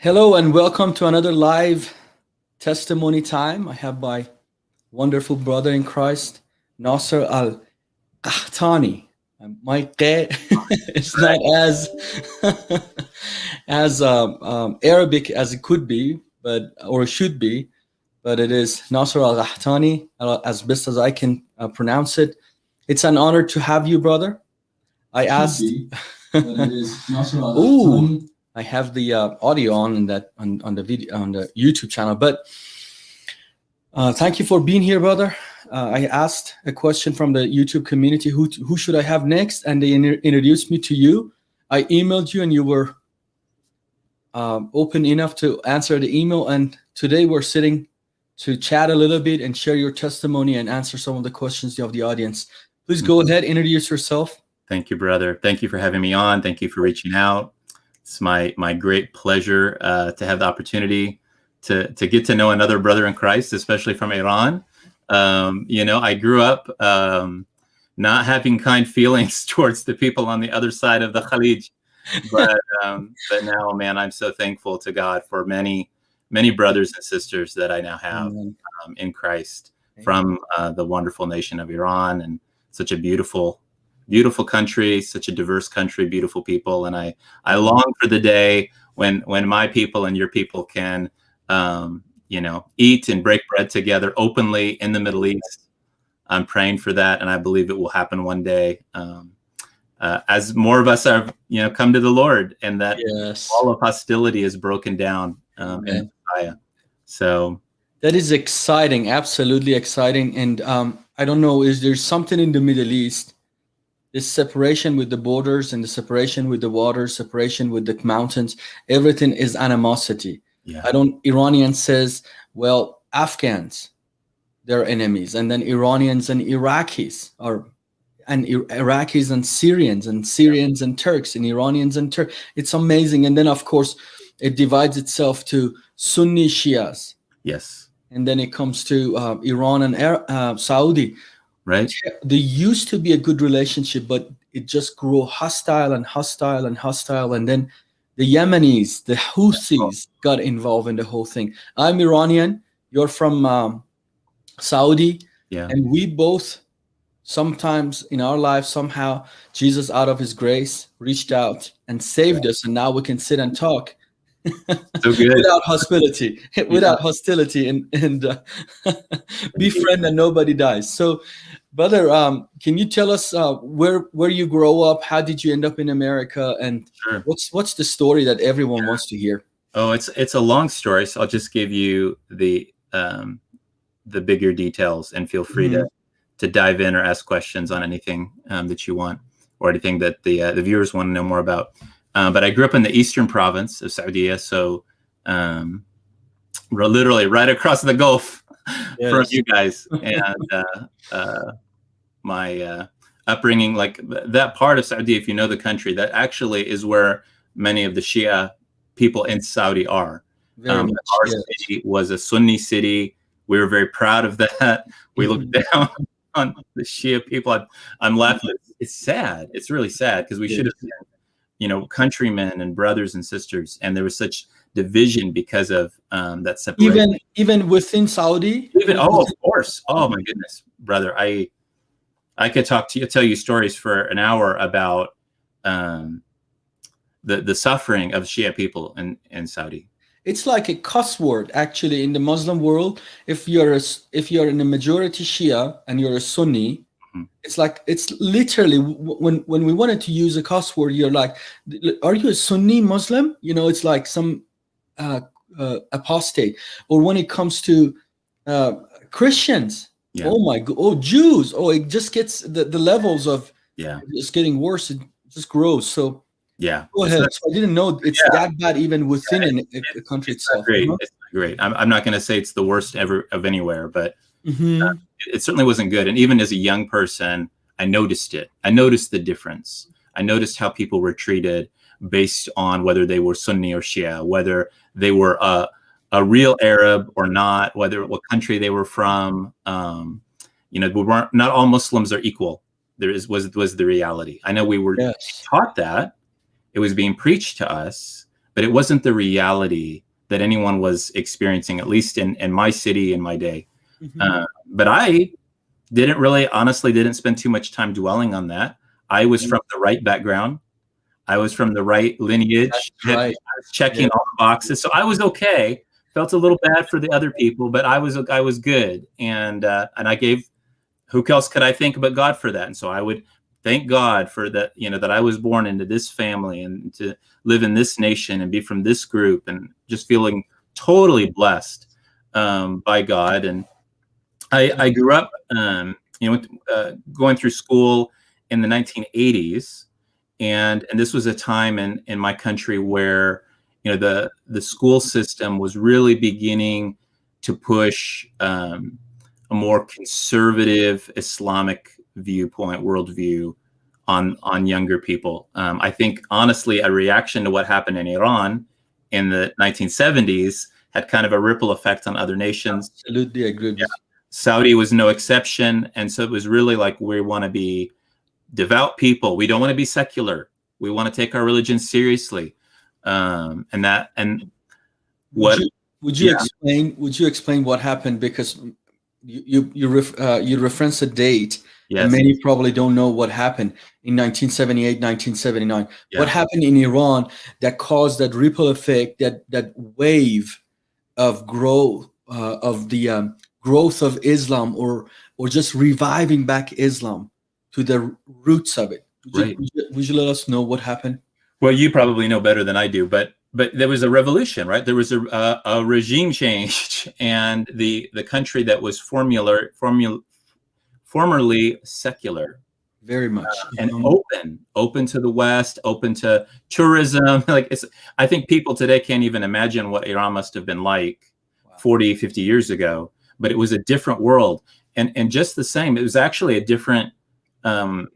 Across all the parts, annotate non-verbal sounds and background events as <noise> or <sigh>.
Hello and welcome to another live testimony time. I have my wonderful brother in Christ, Nasser Al Qahtani. My qe <laughs> is not as <laughs> as um, um, Arabic as it could be, but or should be, but it is Nasser Al Qahtani, as best as I can uh, pronounce it. It's an honor to have you, brother. I asked. <laughs> Ooh, I have the uh, audio on that on, on the video on the YouTube channel. But uh, thank you for being here, brother. Uh, I asked a question from the YouTube community: who who should I have next? And they introduced me to you. I emailed you, and you were um, open enough to answer the email. And today we're sitting to chat a little bit and share your testimony and answer some of the questions of the audience. Please go ahead, introduce yourself. Thank you, brother. Thank you for having me on. Thank you for reaching out. It's my my great pleasure uh, to have the opportunity to to get to know another brother in Christ, especially from Iran. Um, you know, I grew up um, not having kind <laughs> feelings towards the people on the other side of the Khalij, but um, but now, man, I'm so thankful to God for many many brothers and sisters that I now have um, in Christ from uh, the wonderful nation of Iran and such a beautiful beautiful country, such a diverse country, beautiful people, and I I long for the day when when my people and your people can um, you know eat and break bread together openly in the Middle East. I'm praying for that, and I believe it will happen one day. Um, uh, as more of us are, you know, come to the Lord, and that yes. all of hostility is broken down um, in Messiah. So that is exciting, absolutely exciting. And um, I don't know, is there something in the Middle East this separation with the borders and the separation with the water, separation with the mountains, everything is animosity. Yeah. I don't, Iranian says, well, Afghans, they're enemies. And then Iranians and Iraqis are, and Iraqis and Syrians and Syrians and Turks and Iranians and Turks. It's amazing. And then of course, it divides itself to Sunni Shias. Yes. And then it comes to uh, Iran and uh, Saudi right? There used to be a good relationship, but it just grew hostile and hostile and hostile. And then the Yemenis, the Houthis got involved in the whole thing. I'm Iranian. You're from um, Saudi. Yeah. And we both, sometimes in our life, somehow, Jesus, out of his grace, reached out and saved yeah. us. And now we can sit and talk <laughs> so good. without hostility <laughs> without yeah. hostility and and uh, <laughs> befriend and nobody dies so brother um, can you tell us uh, where where you grow up how did you end up in america and sure. what's what's the story that everyone yeah. wants to hear oh it's it's a long story so i'll just give you the um the bigger details and feel free mm -hmm. to to dive in or ask questions on anything um, that you want or anything that the uh, the viewers want to know more about uh, but I grew up in the eastern province of Saudi, so um, we're literally right across the Gulf <laughs> yes. from you guys. And uh, uh, my uh, upbringing, like that part of Saudi, if you know the country, that actually is where many of the Shia people in Saudi are. Um, our yes. city was a Sunni city. We were very proud of that. <laughs> We looked mm-hmm. down <laughs> on the Shia people. I'm, I'm laughing. It's sad. It's really sad because we should have you know, countrymen and brothers and sisters, and there was such division because of um, that separation. Even even within Saudi. Even oh, of course. Oh my goodness, brother, I I could talk to you, tell you stories for an hour about um, the the suffering of Shia people in in Saudi. It's like a cuss word actually in the Muslim world. If you're a, if you're in a majority Shia and you're a Sunni. It's like it's literally when when we wanted to use a cuss word, you're like, "Are you a Sunni Muslim?" You know, it's like some uh, uh, apostate. Or when it comes to uh, Christians, yeah. oh my god, oh Jews, oh it just gets the the levels of yeah, it's getting worse. It just grows. So yeah, go ahead. So I didn't know it's yeah. that bad even within yeah, a, a, country it's itself. Great, it's great. I'm I'm not going to say it's the worst ever of anywhere, but Mm -hmm. It, it certainly wasn't good. And even as a young person, I noticed it. I noticed the difference. I noticed how people were treated based on whether they were Sunni or Shia, whether they were a, a real Arab or not, whether what country they were from. Um, you know, we weren't not all Muslims are equal. There is was was the reality. I know we were yes. taught that it was being preached to us, but it wasn't the reality that anyone was experiencing, at least in, in my city in my day. Mm-hmm. Uh, but I didn't really, honestly, didn't spend too much time dwelling on that. I was mm-hmm. from the right background. I was from the right lineage. Right. Checking yeah. all the boxes, so I was okay. Felt a little bad for the other people, but I was I was good, and uh, and I gave. Who else could I thank but God for that? And so I would thank God for that. You know that I was born into this family and to live in this nation and be from this group, and just feeling totally blessed um, by God. And I, I grew up, um, you know, uh, going through school in the 1980s and and this was a time in in my country where you know the the school system was really beginning to push um, a more conservative Islamic viewpoint worldview on on younger people. Um, I think honestly, a reaction to what happened in Iran in the 1970s had kind of a ripple effect on other nations. Absolutely agree. Yeah. Saudi was no exception, and so it was really like we want to be devout people. We don't want to be secular. We want to take our religion seriously. Um, and that and what would you, would you yeah. explain would you explain what happened because you you you, ref, uh, you reference a date yes. and many probably don't know what happened in 1978 1979 yeah. what happened in iran that caused that ripple effect that that wave of growth uh, of the um, growth of islam or or just reviving back islam to the roots of it. Would, right. you, would, you, let us know what happened? Well, you probably know better than I do, but but there was a revolution, right? There was a, a, a regime <laughs> change, and the the country that was formula formula formerly secular, very much, uh, and um, open, open to the West, open to tourism. <laughs> Like it's, I think people today can't even imagine what Iran must have been like wow. 40, 50 years ago. But it was a different world, and and just the same, it was actually a different um,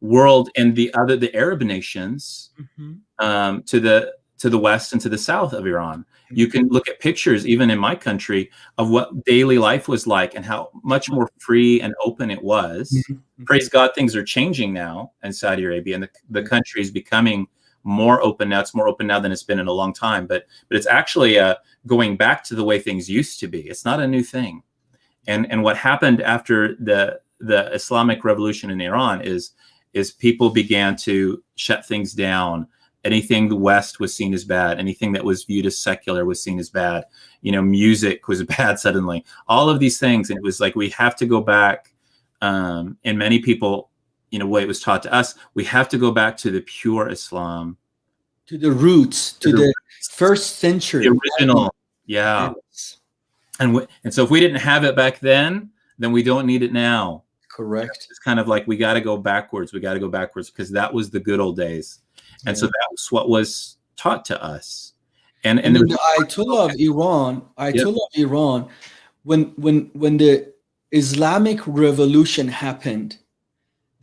world and the other the Arab nations mm-hmm. um, to the to the west and to the south of Iran. Mm-hmm. You can look at pictures, even in my country, of what daily life was like and how much more free and open it was. Mm-hmm. Praise God, things are changing now in Saudi Arabia, and the, the country is becoming more open now. It's more open now than it's been in a long time, but but it's actually uh, going back to the way things used to be. It's not a new thing. And and what happened after the the Islamic revolution in Iran is is people began to shut things down. Anything the West was seen as bad, anything that was viewed as secular was seen as bad. You know, music was <laughs> bad suddenly. All of these things, and it was like we have to go back. Um, and many people, you know, way it was taught to us, we have to go back to the pure Islam, to the roots, to, to the, the, first century, the original. Yeah. And and so if we didn't have it back then, then we don't need it now. Correct. It's kind of like we got to go backwards. We got to go backwards because that was the good old days, and yeah. so that's what was taught to us. And and, and the Ayatollah of Iran, Ayatollah yep. of Iran, when when when the Islamic Revolution happened,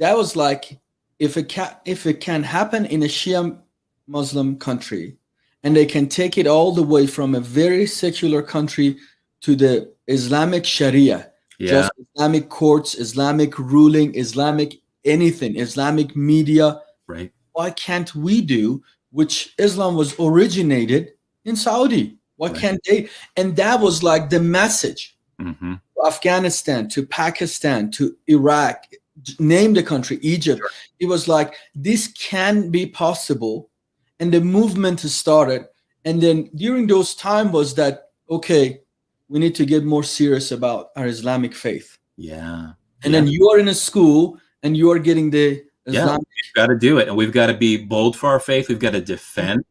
that was like if it can if it can happen in a Shia Muslim country, and they can take it all the way from a very secular country to the Islamic Sharia yeah. just Islamic courts, Islamic ruling, Islamic anything, Islamic media. Right. Why can't we do which Islam was originated in Saudi? Why right. can't they? And that was like the message. Mm-hmm. Afghanistan to Pakistan to Iraq, name the country, Egypt. Sure. It was like this can be possible, and the movement started. And then during those time was that okay, we need to get more serious about our Islamic faith. Yeah. And yeah. then you are in a school and you are getting the Islamic. Yeah, we've got to do it. And we've got to be bold for our faith. We've got to defend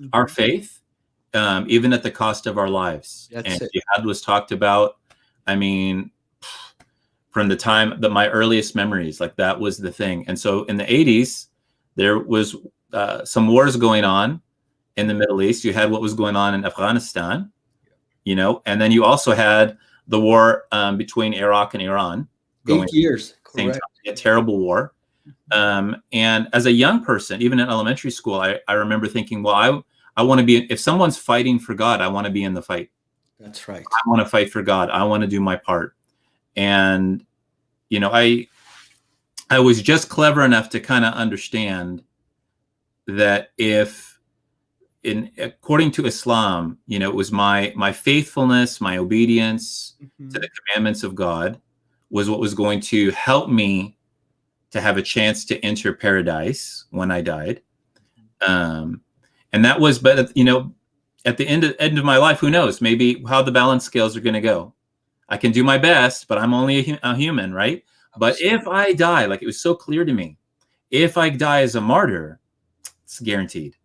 mm-hmm. our faith, um, even at the cost of our lives. That's and it. jihad was talked about. I mean, from the time that my earliest memories, like that was the thing. And so in the 80s, there was uh, some wars going on in the Middle East. You had what was going on in Afghanistan you know, and then you also had the war um, between Iraq and Iran. Going Eight years, same time, a terrible war. Um, and as a young person, even in elementary school, I, I remember thinking, well, I I want to be if someone's fighting for God, I want to be in the fight. That's right. I want to fight for God. I want to do my part. And you know, I I was just clever enough to kind of understand that if in according to Islam, you know, it was my my faithfulness, my obedience Mhm. to the commandments of God was what was going to help me to have a chance to enter paradise when I died. Um, and that was, but you know, at the end of, end of my life, who knows? Maybe how the balance scales are going to go. I can do my best, but I'm only a, a human, right? But if I die, like it was so clear to me, if I die as a martyr, it's guaranteed.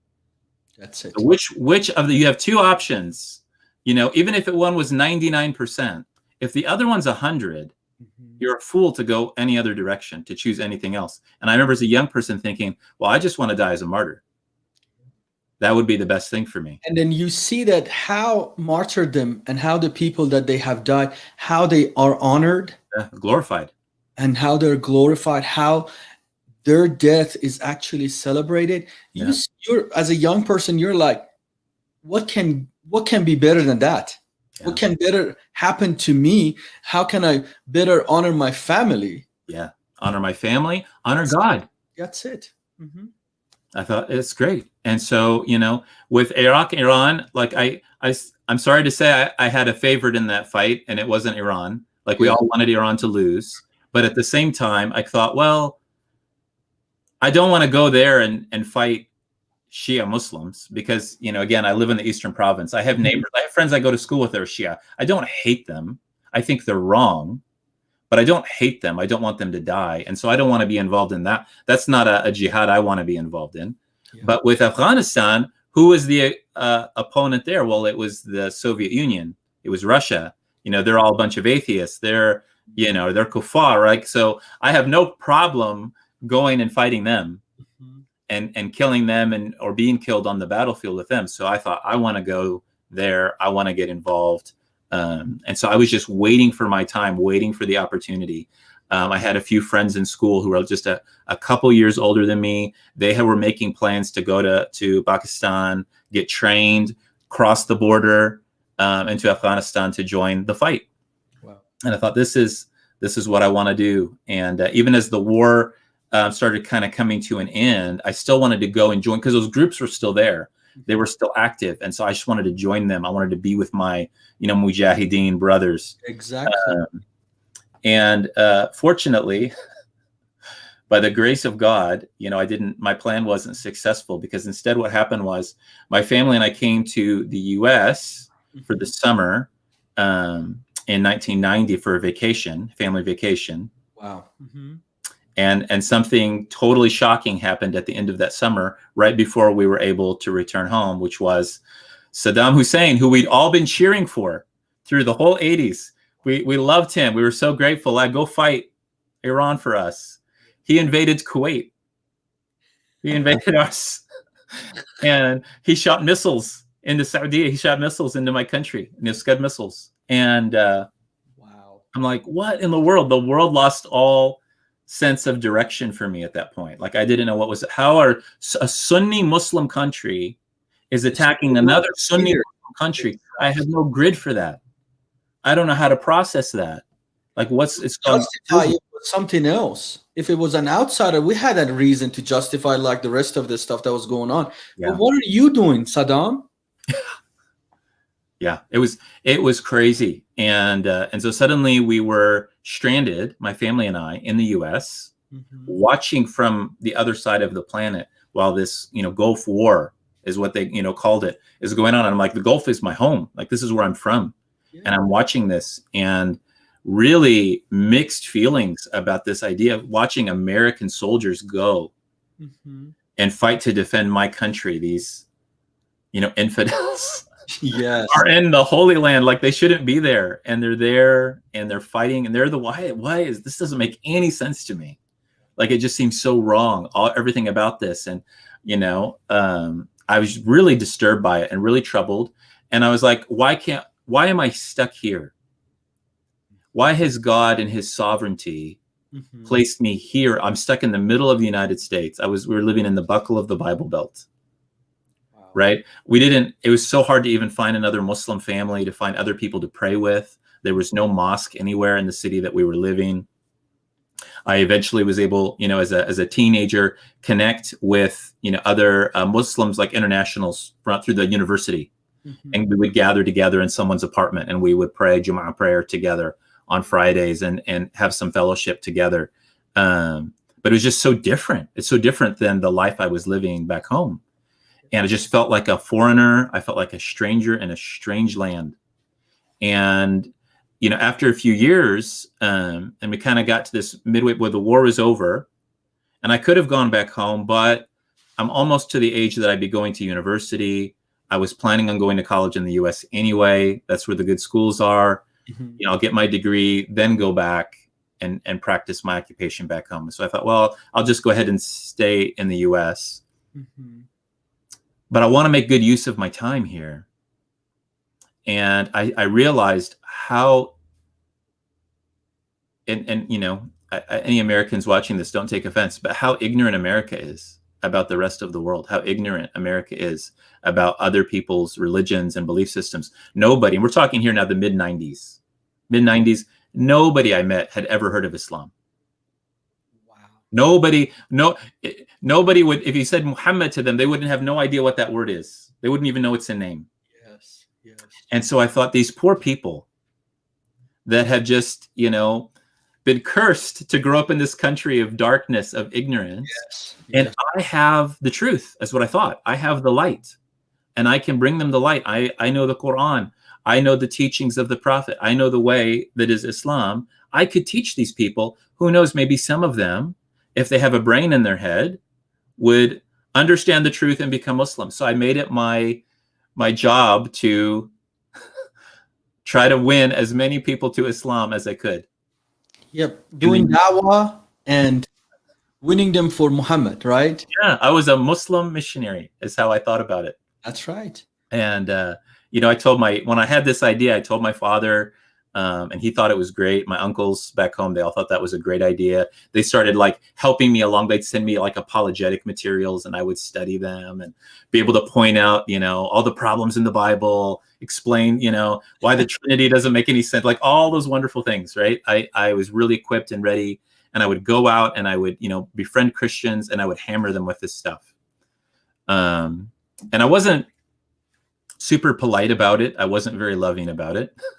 That's it. So which which of the you have two options, you know, even if it one was 99%, if the other one's 100, Mhm. you're a fool to go any other direction, to choose anything else. And I remember as a young person thinking, well, I just want to die as a martyr. That would be the best thing for me. And then you see that how martyrdom and how the people that they have died, how they are honored Yeah, glorified. and how they're glorified, how their death is actually celebrated. You, Yeah. you're as a young person, you're like, what can what can be better than that? What can better happen to me? How can I better honor my family? Yeah. Honor my family, honor God. That's it. Mhm. I thought it's great. And so, you know, with Iraq, Iran, like I, I, I'm sorry to say I, I had a favorite in that fight and it wasn't Iran. Like we all wanted Iran to lose. But at the same time, I thought, well, I don't want to go there and, and fight Shia Muslims because, you know, again, I live in the Eastern province. I have Mhm. neighbors, I have friends I go to school with that are Shia. I don't hate them. I think they're wrong, but I don't hate them. I don't want them to die. And so I don't want to be involved in that. That's not a, a jihad I want to be involved in. Yeah. But with Afghanistan, who was the uh, opponent there? Well, it was the Soviet Union. It was Russia. You know, they're all a bunch of atheists. They're, you know, they're kuffar, right? So I have no problem going and fighting them Mhm. and and killing them and or being killed on the battlefield with them. So I thought I want to go there. I want to get involved. Um, and so I was just waiting for my time, waiting for the opportunity. Um, I had a few friends in school who were just a, a couple years older than me. They had, were making plans to go to to Pakistan, get trained, cross the border um, into Afghanistan to join the fight Wow. and I thought this is this is what I want to do. And uh, even as the war um, started kind of coming to an end, I still wanted to go and join because those groups were still there. They were still active, and so I just wanted to join them. I wanted to be with my you know mujahideen brothers. Exactly. Um, and uh, fortunately, <laughs> by the grace of God, you know, I didn't. My plan wasn't successful because instead, what happened was my family and I came to the U.S. for the summer um, in 1990 for a vacation, family vacation, wow. Mhm. And and something totally shocking happened at the end of that summer, right before we were able to return home, which was Saddam Hussein, who we'd all been cheering for through the whole 80s. We we loved him. We were so grateful. Like, go fight Iran for us. He invaded Kuwait. He invaded <laughs> us, and he shot missiles into Saudi. He shot missiles into my country, you know, Scud missiles. And uh, Wow. I'm like, what in the world? The world lost all sense of direction for me at that point. Like I didn't know what was how are a Sunni Muslim country is attacking another Sunni Muslim country. I have no grid for that. I don't know how to process that. Like what's it's called justify it something else. If it was an outsider, we had that reason to justify like the rest of the stuff that was going on. Yeah. But what are you doing, Saddam? <laughs> yeah it was it was crazy and uh, and so suddenly we were stranded my family and i in the us watching from the other side of the planet while this you know gulf war is what they you know called it is going on. And i'm like the gulf is my home. Like this is where i'm from. And i'm watching this and really mixed feelings about this idea of watching american soldiers go Mhm. and fight to defend my country these you know infidels <laughs> Yes. are in the holy land like they shouldn't be there and they're there and they're fighting and they're the why why is this doesn't make any sense to me like it just seems so wrong all everything about this and you know um i was really disturbed by it and really troubled and i was like why can't why am i stuck here why has god in his sovereignty Mhm. placed me here i'm stuck in the middle of the united states i was we were living in the buckle of the bible belt. Right? We didn't, it was so hard to even find another Muslim family, to find other people to pray with. There was no mosque anywhere in the city that we were living. I eventually was able, you know, as a, as a teenager, connect with, you know, other uh, Muslims like internationals brought through the university. Mm-hmm. And we would gather together in someone's apartment and we would pray Jumu'ah prayer together on Fridays and, and have some fellowship together. Um, but it was just so different. It's so different than the life I was living back home. And I just felt like a foreigner. I felt like a stranger in a strange land. And you know, after a few years, um, and we kind of got to this midway where the war was over, and I could have gone back home, but I'm almost to the age that I'd be going to university. I was planning on going to college in the U.S. anyway. That's where the good schools are. Mm-hmm. You know, I'll get my degree, then go back and and practice my occupation back home. So I thought, well, I'll just go ahead and stay in the U.S. Mm-hmm. But I want to make good use of my time here. And I, I realized how and and you know any Americans watching this don't take offense, but how ignorant America is about the rest of the world, how ignorant America is about other people's religions and belief systems. Nobody, and we're talking here now the mid 90s, mid 90s, nobody I met had ever heard of Islam. Nobody, no, eh, nobody would, if you said Muhammad to them, they wouldn't have no idea what that word is. They wouldn't even know it's a name. Yes, yes. And so I thought these poor people that have just, you know, been cursed to grow up in this country of darkness, of ignorance. Yes. And. I have the truth, that's what I thought. I have the light and I can bring them the light. I, I know the Quran. I know the teachings of the Prophet. I know the way that is Islam. I could teach these people. Who knows, maybe some of them, if they have a brain in their head, would understand the truth and become Muslim. So I made it my my job to <laughs> try to win as many people to Islam as I could. Yep, doing dawah and winning them for Muhammad, right? Yeah, I was a Muslim missionary. Is how I thought about it. That's right. And uh, you know, I told my when I had this idea, I told my father, um, and he thought it was great. My uncles back home, they all thought that was a great idea. They started like helping me along. They'd send me like apologetic materials, and I would study them and be able to point out, you know, all the problems in the Bible explain, you know, why the <laughs> Trinity doesn't make any sense, like all those wonderful things, right? I, I was really equipped and ready, and I would go out and I would, you know, befriend Christians and I would hammer them with this stuff. Um, and I wasn't super polite about it. I wasn't very loving about it. <laughs>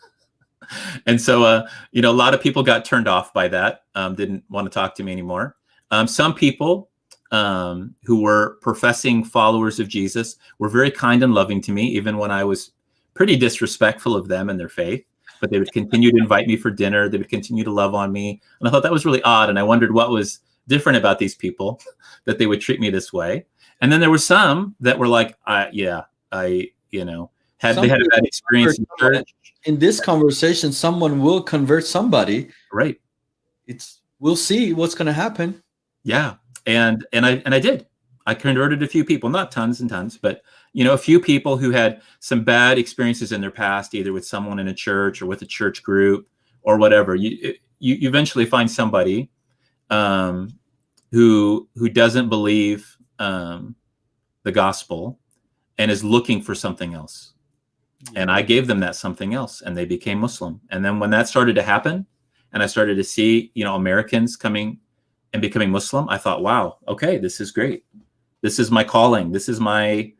<laughs> and so, uh, you know, a lot of people got turned off by that, um, didn't want to talk to me anymore. Um, some people um, who were professing followers of Jesus were very kind and loving to me, even when I was pretty disrespectful of them and their faith, but they would continue to invite me for dinner. They would continue to love on me. And I thought that was really odd. And I wondered what was different about these people <laughs> that they would treat me this way. And then there were some that were like, yeah, I, you know, had some they had a bad experience in church. In this conversation, someone will convert somebody. Right. It's we'll see what's going to happen. Yeah. And and I and I did. I converted a few people, not tons and tons, but you know, a few people who had some bad experiences in their past, either with someone in a church or with a church group or whatever. You you, you eventually find somebody um, who who doesn't believe um, the gospel and is looking for something else. And I gave them that something else, and they became Muslim. And then when that started to happen, and I started to see, you know, Americans coming and becoming Muslim, I thought, wow, okay, this is great. This is my calling. This is my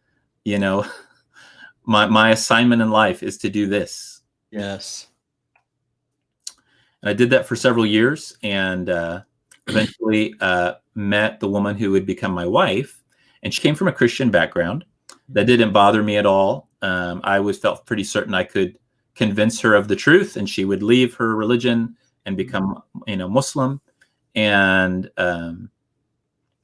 you know <laughs> my my assignment in life is to do this yes and i did that for several years and uh, eventually uh, met the woman who would become my wife and she came from a christian background that didn't bother me at all um, i was felt pretty certain i could convince her of the truth and she would leave her religion and become you know muslim and um,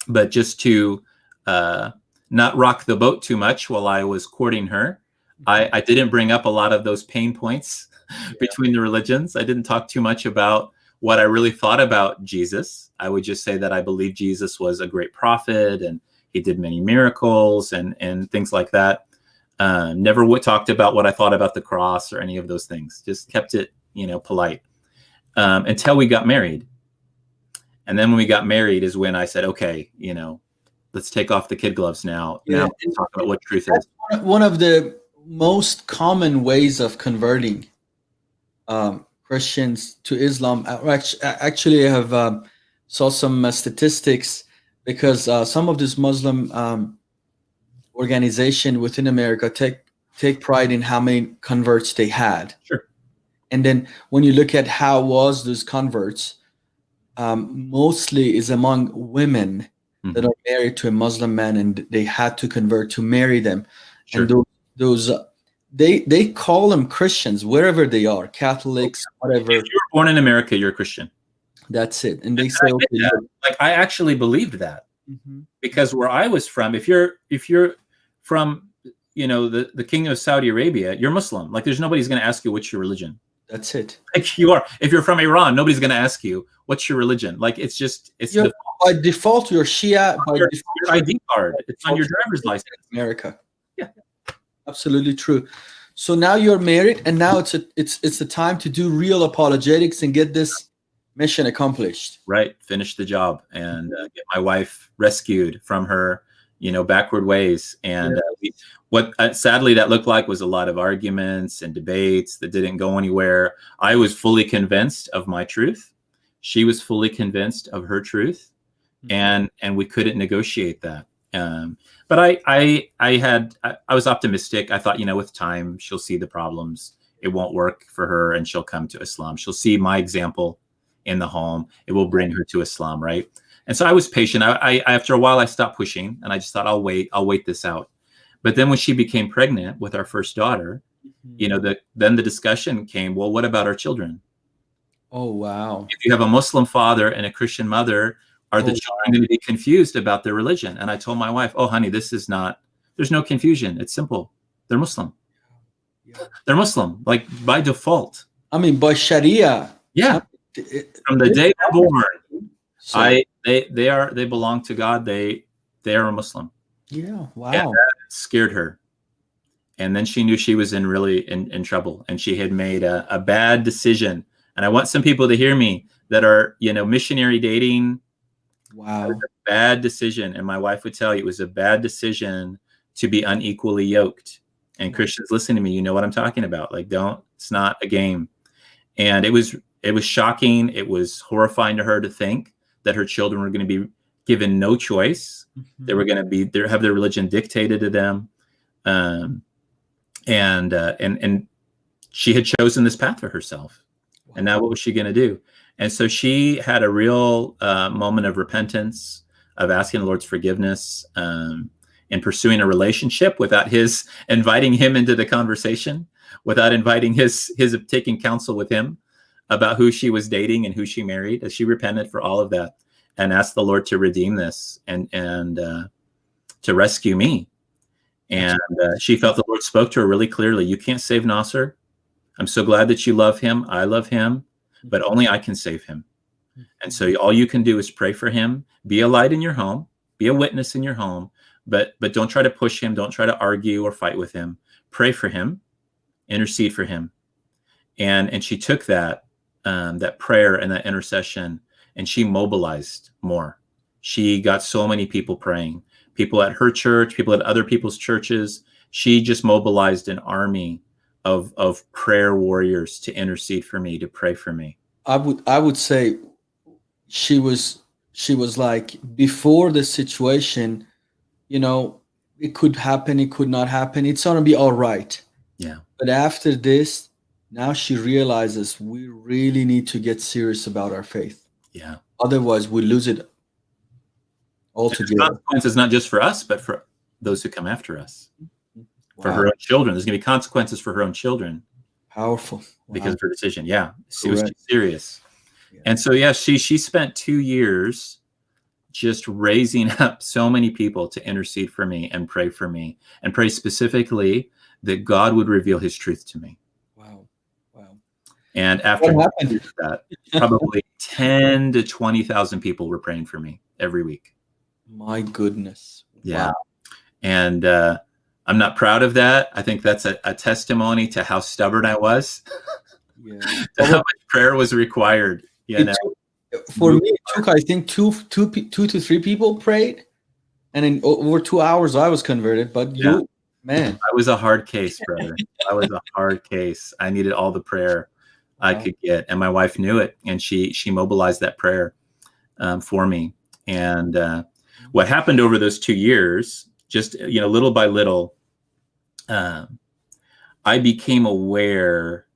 but just to uh, not rock the boat too much while I was courting her. I, mm-hmm. I didn't bring up a lot of those pain points <laughs> yeah. between the religions. I didn't talk too much about what I really thought about Jesus. I would just say that I believe Jesus was a great prophet and he did many miracles and, and things like that. Uh, never w- talked about what I thought about the cross or any of those things. Just kept it, you know, polite um, until we got married. And then when we got married is when I said, okay, you know, let's take off the kid gloves now. Yeah. Now talk about what truth is. One of the most common ways of converting um, Christians to Islam. Actually, I have um, saw some uh, statistics because uh, some of these Muslim um, organization within America take take pride in how many converts they had. Sure. And then when you look at how was those converts, um, mostly is among women Mhm. that are married to a Muslim man and they had to convert to marry them. Sure. And those, those uh, they they call them Christians wherever they are, Catholics, whatever. If you were born in America, you're a Christian. That's it. And they I say, get okay. Like I actually believed that mhm, because where I was from, if you're if you're from you know the the Kingdom of Saudi Arabia, you're Muslim. Like there's nobody's going to ask you what's your religion. that's it. Like you are. If you're from Iran, nobody's going to ask you what's your religion. Like it's just it's You're- By default, you're Shia. By your, default, your ID card. It's on your driver's license. America. Yeah. absolutely true. So now you're married, and now it's a it's it's the time to do real apologetics and get this mission accomplished. Right. Finish the job and uh, get my wife rescued from her you know backward ways. And uh, what uh, sadly that looked like was a lot of arguments and debates that didn't go anywhere. I was fully convinced of my truth. She was fully convinced of her truth. And and we couldn't negotiate that. Um, but i i i had I, I was optimistic. I thought you know with time she'll see the problems. It won't work for her and she'll come to islam. She'll see my example in the home. It will bring her to islam right and so I was patient. I, I after a while I stopped pushing, and I just thought I'll wait. I'll wait this out. But then when she became pregnant with our first daughter, mm-hmm. you know, the then the discussion came. Well, what about our children? Oh wow. If you have a Muslim father and a Christian mother, are the Oh, children going to be confused about their religion? And I told my wife, "Oh, honey, this is not. There's no confusion. It's simple. They're Muslim. Yeah. They're Muslim, like by default. I mean, by Sharia. Yeah, from the day they're born, so- I they they are they belong to God. They they are a Muslim." yeah. Wow. Scared her. And then she knew she was in really in, in trouble and she had made a, a bad decision. And I want some people to hear me that are, you know, missionary dating, Wow. bad decision. And my wife would tell you it was a bad decision to be unequally yoked. And Christians, listen to me, you know what I'm talking about. Like, don't, it's not a game. And it was, it was shocking. It was horrifying to her to think that her children were going to be given no choice. They were going to be there have their religion dictated to them. Um, and uh, and and she had chosen this path for herself. And now what was she going to do? And so she had a real uh, moment of repentance of asking the lord's forgiveness um, and pursuing a relationship without his <laughs> inviting him into the conversation without inviting his his taking counsel with him about who she was dating and who she married as she repented for all of that and asked the lord to redeem this and and uh, to rescue me. And uh, she felt the lord spoke to her really clearly. You can't save nasser. I'm so glad that you love him. I love him but only i can save him. And so all you can do is pray for him. Be a light in your home. Be a witness in your home but but don't try to push him. Don't try to argue or fight with him. Pray for him. Intercede for him. And and she took that um, that prayer and that intercession and she mobilized more she got so many people praying people at her church people at other people's churches she just mobilized an army of of prayer warriors to intercede for me to pray for me I would I would say she was she was like before the situation, you know, it could happen, it could not happen. It's gonna be all right. Yeah. But after this, now she realizes we really need to get serious about our faith. yeah Otherwise, we lose it altogether. consequences not just for us but for those who come after us mm-hmm. for her own children there's going to be consequences for her own children Powerful. because of her decision. Yeah, was Correct. serious. Yeah. And so, yeah, she she spent two years just raising <laughs> up so many people to intercede for me and pray for me and pray specifically that God would reveal His truth to me. Wow. Wow. And after that, probably <laughs> ten to twenty thousand people were praying for me every week. My goodness. Yeah. Wow. And uh, I'm not proud of that. I think that's a, a testimony to how stubborn I was, <laughs> Yeah. to how much prayer was required. You know, took- for me, it took I think two, two, pe- two to three people prayed, and in over two hours I was converted. But Yeah. you, man, I was a hard case, brother. I was a hard case. I needed all the prayer I Wow. could get, and my wife knew it, and she she mobilized that prayer. um, for me. And uh, what happened over those two years, just you know, little by little, um, I became aware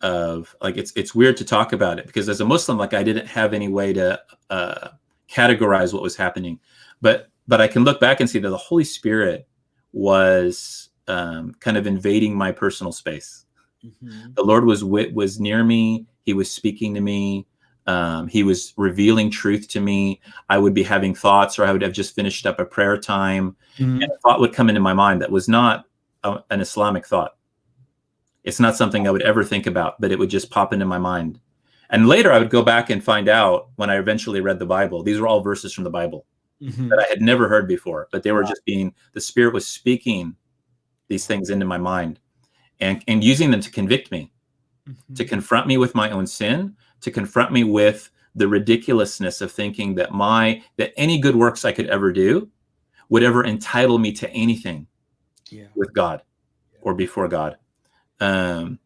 of like it's it's weird to talk about it because as a Muslim, like I didn't have any way to uh, categorize what was happening, but but I can look back and see that the Holy Spirit was um, kind of invading my personal space. Mm-hmm. The Lord was was near me. He was speaking to me. Um, he was revealing truth to me. I would be having thoughts, or I would have just finished up a prayer time, mm-hmm. and a thought would come into my mind that was not a, an Islamic thought. It's not something I would ever think about, but it would just pop into my mind. And later, I would go back and find out when I eventually read the Bible. These were all verses from the Bible mm-hmm. that I had never heard before, but they were wow. just being the Spirit was speaking these things into my mind and and using them to convict me, mm-hmm. to confront me with my own sin, to confront me with the ridiculousness of thinking that my that any good works I could ever do would ever entitle me to anything yeah. with God yeah. or before God. Um,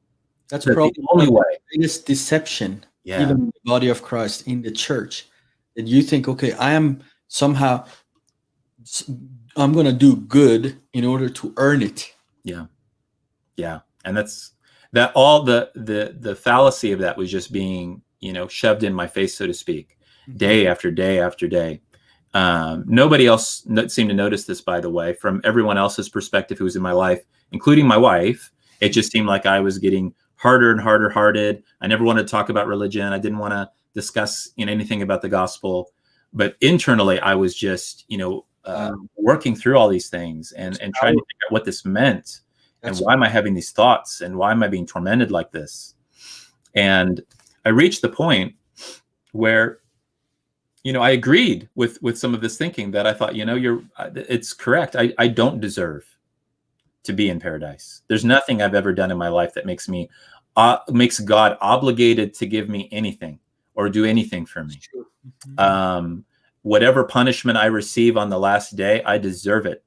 That's probably the only way. The biggest deception, yeah. even in the body of Christ in the church, that you think, okay, I am somehow I'm going to do good in order to earn it. Yeah, yeah, and that's that. All the the the fallacy of that was just being you know, shoved in my face, so to speak, mm-hmm. day after day after day. Um, nobody else seemed to notice this, by the way, from everyone else's perspective who was in my life, including my wife. It just seemed like I was getting harder and harder hearted. I never wanted to talk about religion. I didn't want to discuss you know, anything about the gospel. But internally, I was just, you know, uh, working through all these things and, and trying to figure out what this meant and why am I having these thoughts and why am I being tormented like this? And I reached the point where, you know, I agreed with with some of this thinking that I thought, you know, you're it's correct. I I don't deserve to be in paradise. There's nothing I've ever done in my life that makes me uh, makes God obligated to give me anything or do anything for me. Mm-hmm. Um, whatever punishment I receive on the last day, I deserve it.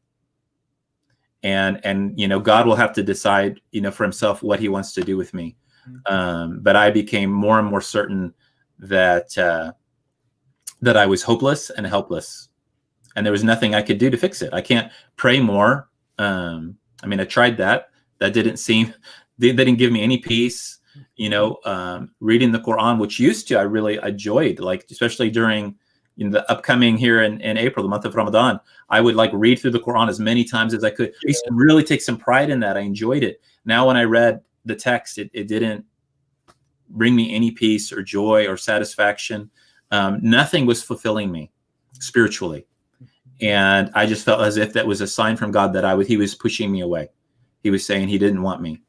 And and you know, God will have to decide, you know, for himself what he wants to do with me. Mm-hmm. Um, but I became more and more certain that uh, that I was hopeless and helpless, and there was nothing I could do to fix it. I can't pray more. Um, I mean, I tried that. That didn't seem. <laughs> They, they didn't give me any peace. You know, um, reading the Quran, which used to I really enjoyed, like especially during in the upcoming here in, in April, the month of Ramadan, I would like read through the Quran as many times as I could. I used to really take some pride in that. I enjoyed it. Now, when I read the text, it, it didn't bring me any peace or joy or satisfaction. Um, nothing was fulfilling me spiritually. And I just felt as if that was a sign from God that I was, he was pushing me away. He was saying he didn't want me.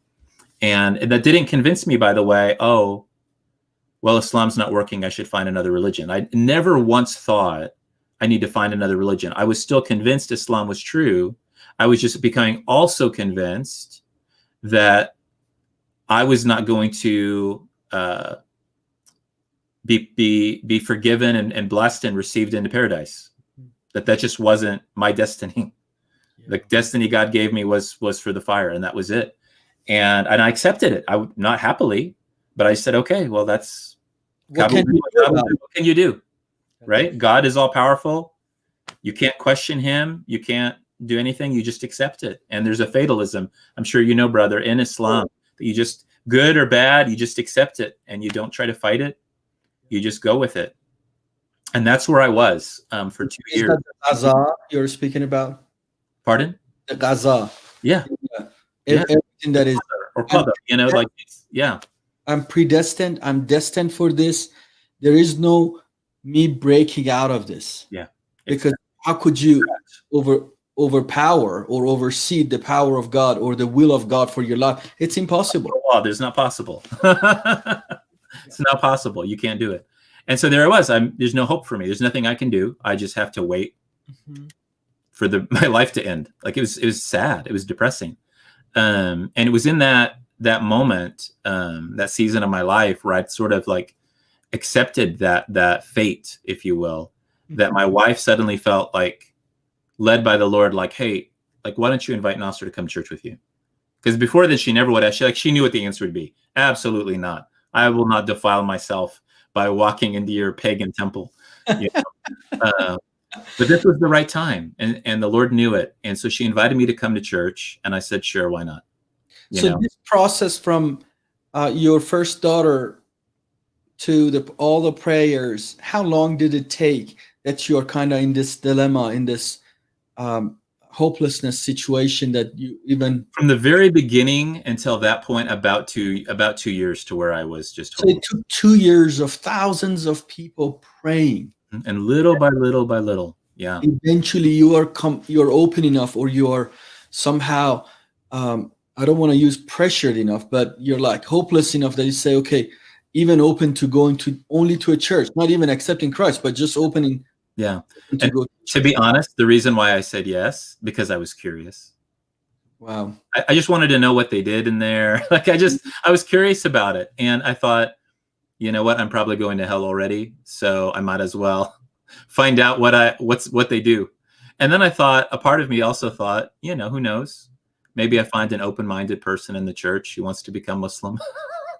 And, and that didn't convince me, by the way, oh, well, Islam's not working. I should find another religion. I never once thought I need to find another religion. I was still convinced Islam was true. I was just becoming also convinced that I was not going to uh, be be be forgiven and, and blessed and received into paradise. That that just wasn't my destiny. Yeah. The destiny God gave me was was for the fire, and that was it. And and I accepted it. I not happily, but I said, okay, well, that's what, can you, what can you do? Right? God is all powerful. You can't question Him. You can't do anything. You just accept it. And there's a fatalism. I'm sure you know, brother, in Islam that you just good or bad, you just accept it and you don't try to fight it. You just go with it. And that's where I was um, for two Is years. That the Gaza you're speaking about? Pardon? The Gaza. Yeah. yeah. yeah. Everything that is or qadar, you know, like yeah. I'm predestined. I'm destined for this. There is no me breaking out of this. Yeah. Because how could you over overpower or oversee the power of God or the will of God for your life. It's impossible. Oh, there's not possible. <laughs> it's not possible. You can't do it. And so there I was. I'm there's no hope for me. There's nothing I can do. I just have to wait mm-hmm. for the <laughs> my life to end. Like it was it was sad. It was depressing. Um, and it was in that that moment, um, that season of my life where I'd sort of like accepted that that fate, if you will, mm-hmm. that my wife suddenly felt like led by the Lord, like, hey, like, why don't you invite Nasser to come church with you? Because before this, she never would have. She like she knew what the answer would be. Absolutely not. I will not defile myself by walking into your pagan temple. You know? <laughs> uh, but this was the right time, and and the Lord knew it, and so she invited me to come to church, and I said, sure, why not? So know? this process from uh, your first daughter to the all the prayers, how long did it take that you're kind of in this dilemma, in this um, hopelessness situation that you even from the very beginning until that point about two about two years to where i was just so it took two years of thousands of people praying mm-hmm. and little by little by little yeah eventually you are come you're open enough or you are somehow um i don't want to use pressured enough but you're like hopeless enough that you say okay even open to going to only to a church not even accepting christ but just opening yeah. To, and to be honest, the reason why I said yes, because I was curious. Wow. I, I, just wanted to know what they did in there. <laughs> Like I just I was curious about it. And I thought, you know what, I'm probably going to hell already. So I might as well <laughs> find out what I what's what they do. And then I thought, a part of me also thought, you know, who knows? Maybe I find an open-minded person in the church who wants to become Muslim. <laughs>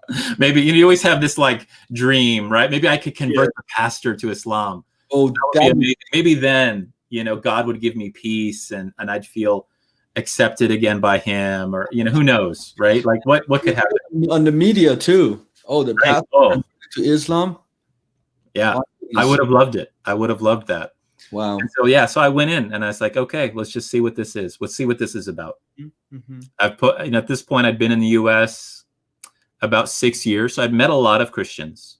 <laughs> Maybe you, know, you always have this like dream, right? Maybe I could convert yeah. the pastor to Islam Oh, maybe, then you know God would give me peace and and I'd feel accepted again by Him, or you know who knows, right? Like what what could happen on the media too? Oh, the right? path oh. to Islam. Yeah, I would have loved it. I would have loved that. Wow. And so yeah, so I went in and I was like, okay, let's just see what this is. Let's see what this is about. Mm-hmm. I've put you know at this point I'd been in the U.S. about six years, so I'd met a lot of Christians.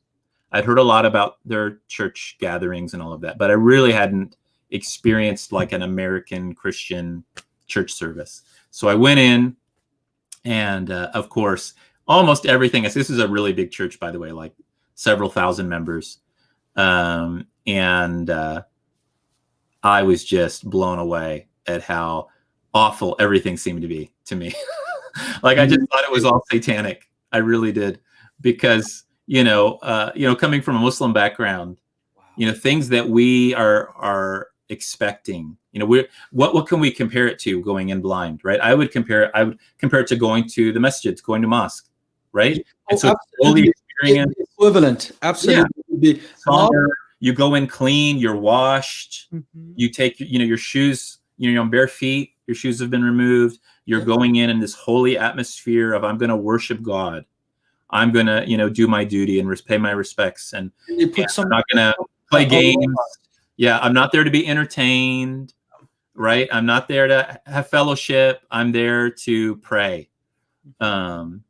I'd heard a lot about their church gatherings and all of that, but I really hadn't experienced like an American Christian church service. So I went in, and uh, of course, almost everything. This is a really big church, by the way, like several thousand members, um, and uh, I was just blown away at how awful everything seemed to be to me. <laughs> like I just thought it was all satanic. I really did because you know, uh, you know, coming from a Muslim background, wow. you know, things that we are are expecting. You know, we're what what can we compare it to going in blind, right? I would compare I would compare it to going to the masjid, going to mosque, right? Oh, and so absolutely. experience equivalent, absolutely. Yeah. You go in clean, you're washed, mm-hmm. you take you know your shoes, you know, you're on bare feet, your shoes have been removed. You're going in in this holy atmosphere of I'm going to worship God I'm gonna, you know, do my duty and pay my respects, and you put some, I'm not gonna play games. Yeah, I'm not there to be entertained, right? I'm not there to have fellowship. I'm there to pray. Um,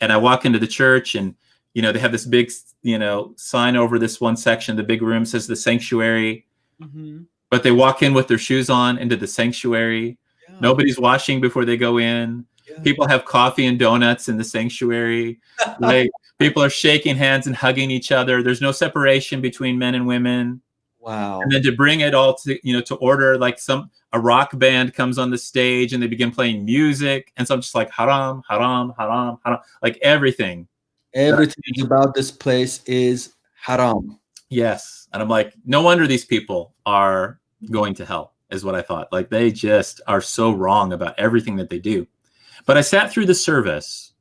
and I walk into the church, and you know, they have this big, you know, sign over this one section. The big room says the sanctuary, mm-hmm. but they walk in with their shoes on into the sanctuary. Yeah. Nobody's washing before they go in people have coffee and donuts in the sanctuary. <laughs> like people are shaking hands and hugging each other. There's no separation between men and women. Wow. And then to bring it all to, you know, to order like some a rock band comes on the stage and they begin playing music. And so I'm just like haram, haram, haram, haram, like everything. Everything about this place is haram. Yes. And I'm like, no wonder these people are going to hell, is what I thought. Like they just are so wrong about everything that they do. But I sat through the service,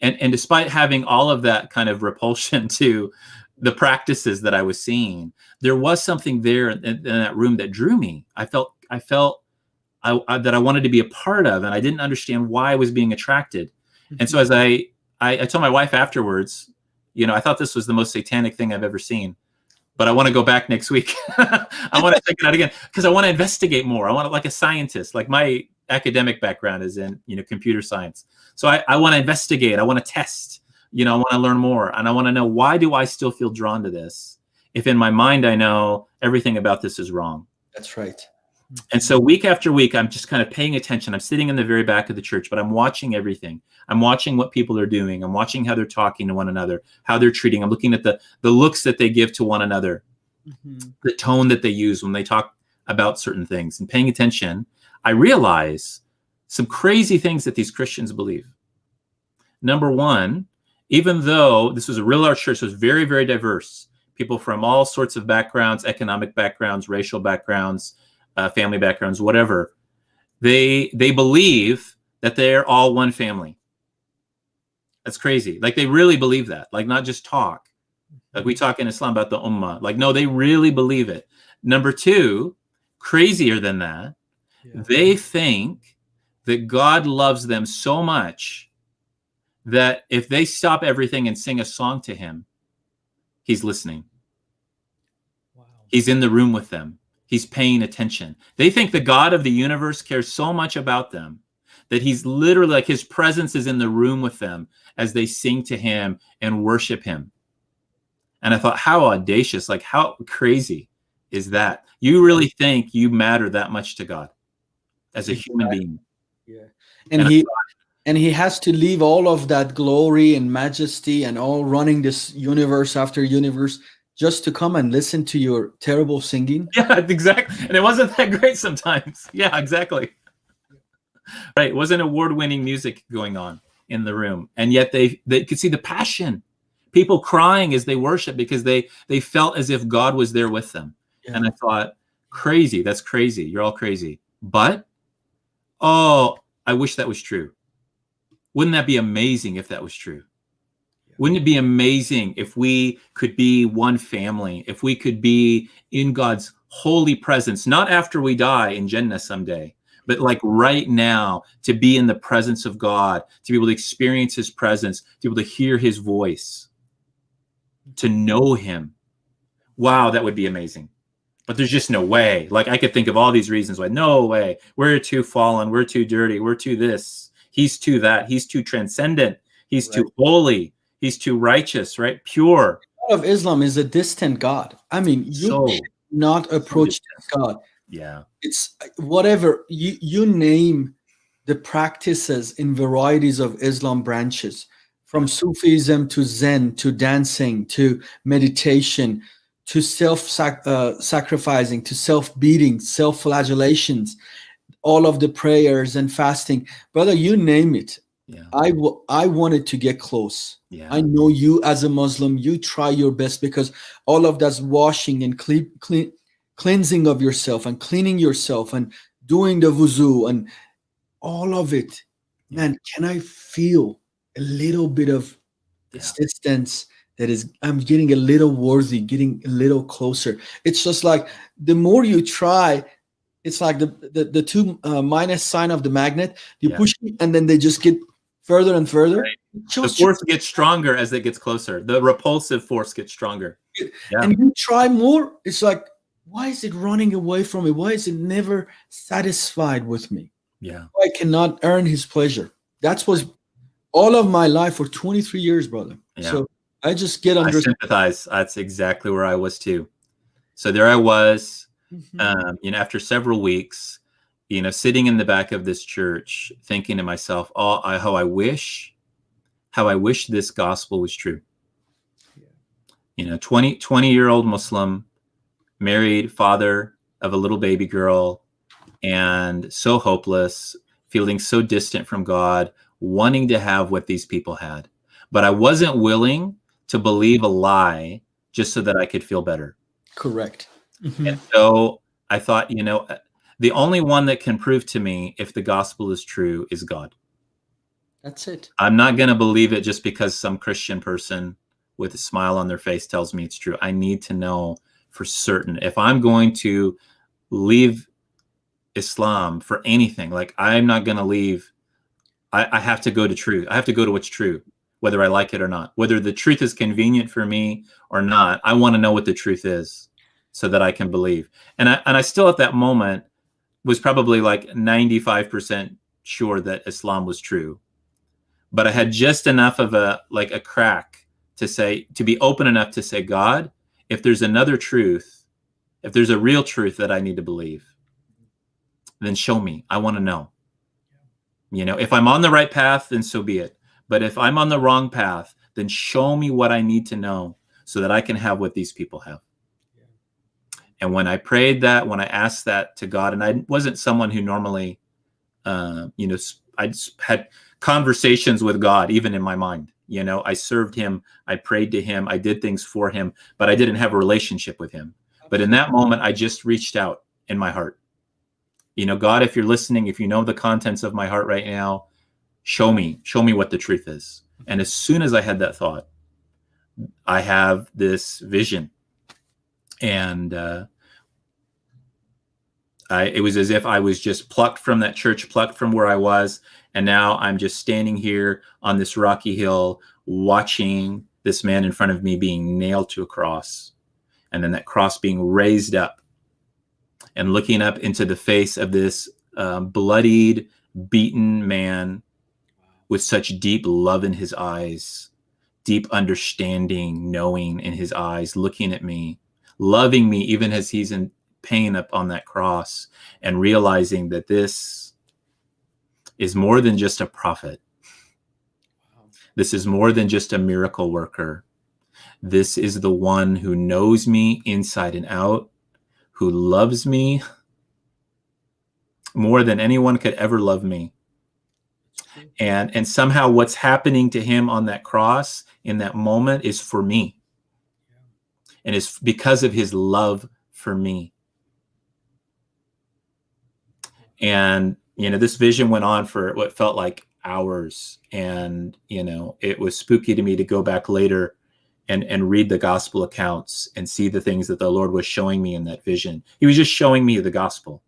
and, and despite having all of that kind of repulsion <laughs> to the practices that I was seeing, there was something there in, in that room that drew me. I felt I felt I, I, that I wanted to be a part of, and I didn't understand why I was being attracted. Mm-hmm. And so as I, I I told my wife afterwards, you know, I thought this was the most satanic thing I've ever seen but I want to go back next week. <laughs> I want to check it out again because I want to investigate more. I want to, like a scientist, like my academic background is in you know computer science so i, I want to investigate i want to test you know i want to learn more and i want to know why do i still feel drawn to this if in my mind i know everything about this is wrong that's right and so week after week i'm just kind of paying attention. I'm sitting in the very back of the church but i'm watching everything. I'm watching what people are doing. I'm watching how they're talking to one another how they're treating. I'm looking at the the looks that they give to one another. Mm-hmm. the tone that they use when they talk about certain things. And paying attention I realize some crazy things that these Christians believe. Number one, even though this was a real large church, it was very, very diverse. People from all sorts of backgrounds, economic backgrounds, racial backgrounds, uh, family backgrounds, whatever. They they believe that they're all one family. That's crazy. Like they really believe that. Like not just talk. Like we talk in Islam about the ummah. Like, no, they really believe it. Number two, crazier than that, yeah. they think that God loves them so much that if they stop everything and sing a song to him, he's listening. Wow. He's in the room with them. He's paying attention. They think the God of the universe cares so much about them that he's literally like his presence is in the room with them as they sing to him and worship him. And I thought, how audacious, like how crazy is that? You really think you matter that much to God as a human being. Yeah. And, and he and he has to leave all of that glory and majesty and all running this universe after universe just to come and listen to your terrible singing. <laughs> Yeah, exactly. And it wasn't that great sometimes. <laughs> Yeah, exactly. Right. It wasn't award-winning music going on in the room. And yet they they could see the passion. People crying as they worship because they they felt as if God was there with them. Yeah. And I thought, crazy. That's crazy. You're all crazy. But oh, I wish that was true. Wouldn't that be amazing if that was true? Wouldn't it be amazing if we could be one family, if we could be in God's holy presence, not after we die in Jannah someday, but like right now to be in the presence of God, to be able to experience his presence, to be able to hear his voice, to know him. Wow, that would be amazing. But there's just no way. Like I could think of all these reasons why, no way. We're too fallen. We're too dirty. We're too this. He's too that. He's too transcendent. He's right. too holy He's too righteous, right? Pure. God of Islam is a distant God. I mean, you so, not approach so God. Yeah. It's whatever you you name the practices in varieties of Islam branches, from Sufism to Zen to dancing to meditation to self sac uh, sacrificing to self beating, self flagellations, all of the prayers and fasting, brother. You name it. Yeah. I, I wanted to get close. Yeah. I know you as a Muslim, you try your best because all of that's washing and clean, clean, cleansing of yourself and cleaning yourself and doing the wuzu and all of it. Man, can I feel a little bit of yeah. distance that is, I'm getting a little worthy, getting a little closer. It's just like the more you try, it's like the the, the two uh, minus sign of the magnet. You yeah. push it and then they just get further and further. Right. The force gets stronger as it gets closer. The repulsive force gets stronger. Yeah. And you try more, it's like, why is it running away from me? Why is it never satisfied with me? Yeah. I cannot earn his pleasure. That's was all of my life for 23 years, brother. Yeah. So I just get under. I sympathize. That's exactly where I was too. So there I was, mm-hmm. um, you know, after several weeks, you know, sitting in the back of this church, thinking to myself, "Oh, I, how I wish, how I wish this gospel was true." Yeah. You know, 20, 20 year old Muslim, married, father of a little baby girl, and so hopeless, feeling so distant from God, wanting to have what these people had, but I wasn't willing to believe a lie just so that I could feel better. Correct. Mm-hmm. And so I thought, you know, the only one that can prove to me if the gospel is true is God. That's it. I'm not going to believe it just because some Christian person with a smile on their face tells me it's true. I need to know for certain. If I'm going to leave Islam for anything, like I'm not going to leave, I, I have to go to truth. I have to go to what's true, whether I like it or not. Whether the truth is convenient for me or not, I want to know what the truth is so that I can believe. And I, and I still at that moment was probably like 95% sure that Islam was true. But I had just enough of a like a crack to say to be open enough to say, God, if there's another truth, if there's a real truth that I need to believe, then show me. I want to know. You know, if I'm on the right path, then so be it. But if I'm on the wrong path, then show me what I need to know so that I can have what these people have. And when I prayed that, when I asked that to God, and I wasn't someone who normally, uh, you know, I had conversations with God, even in my mind. You know, I served Him, I prayed to Him, I did things for Him, but I didn't have a relationship with Him. But in that moment, I just reached out in my heart. You know, God, if you're listening, if you know the contents of my heart right now, show me, show me what the truth is. And as soon as I had that thought, I have this vision. And uh, I, it was as if I was just plucked from that church, plucked from where I was. And now I'm just standing here on this rocky hill watching this man in front of me being nailed to a cross. And then that cross being raised up and looking up into the face of this uh, bloodied, beaten man with such deep love in his eyes, deep understanding, knowing in his eyes, looking at me, loving me even as he's in pain up on that cross, and realizing that this is more than just a prophet. This is more than just a miracle worker. This is the one who knows me inside and out, who loves me more than anyone could ever love me. And and somehow what's happening to him on that cross in that moment is for me. And it's because of his love for me. And you know, this vision went on for what felt like hours and you know, it was spooky to me to go back later and and read the gospel accounts and see the things that the Lord was showing me in that vision. He was just showing me the gospel.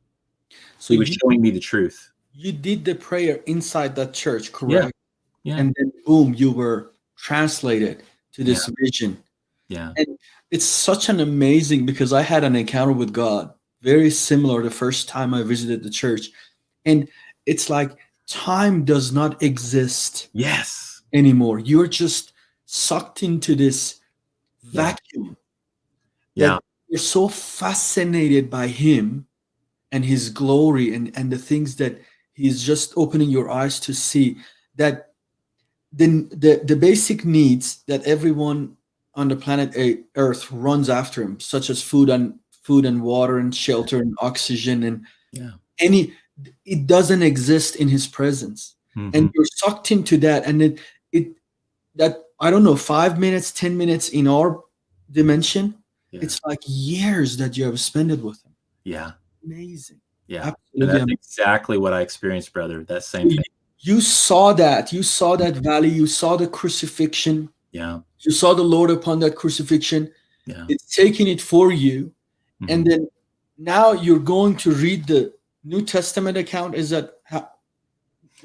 So he was you, showing me the truth. You did the prayer inside that church, correct? Yeah. yeah. And then boom, you were translated to this yeah. vision. Yeah. And it's such an amazing because I had an encounter with God very similar the first time I visited the church. And it's like time does not exist. Yes. Anymore. You're just sucked into this vacuum. Yeah. You're so fascinated by him and his glory and, and the things that he's just opening your eyes to see that the, the, the basic needs that everyone on the planet earth runs after him, such as food and food and water and shelter and oxygen and yeah. any it doesn't exist in his presence. Mhm. And you're sucked into that and it it that I don't know, five minutes, ten minutes in our dimension, Yeah. it's like years that you have spent it with him. yeah. Amazing. Yeah. Absolutely that's amazing. exactly what I experienced, brother. That same thing. You saw that. You saw that valley. You saw the crucifixion. Yeah. You saw the Lord upon that crucifixion. Yeah. It's taking it for you. And Mhm. then now you're going to read the New Testament account. Is that how?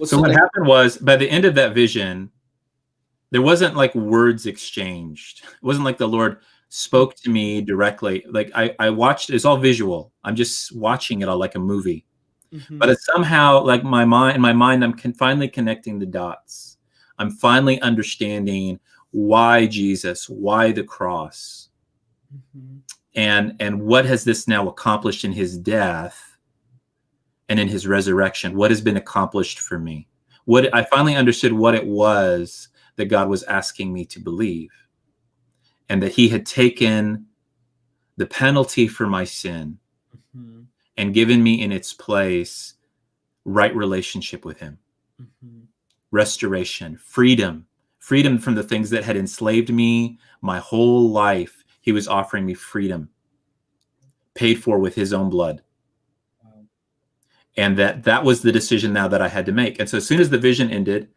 So what happened was by the end of that vision there wasn't like words exchanged it wasn't like the lord spoke to me directly like i i watched it's all visual i'm just watching it all like a movie Mhm. but it's somehow like my mind in my mind i'm finally connecting the dots i'm finally understanding why jesus why the cross Mhm. and and what has this now accomplished in his death and in his resurrection what has been accomplished for me what i finally understood what it was that god was asking me to believe and that he had taken the penalty for my sin Mhm. and given me in its place right relationship with him Mhm. restoration, freedom, freedom from the things that had enslaved me my whole life. He was offering me freedom, paid for with his own blood. And that that was the decision now that I had to make. And so as soon as the vision ended,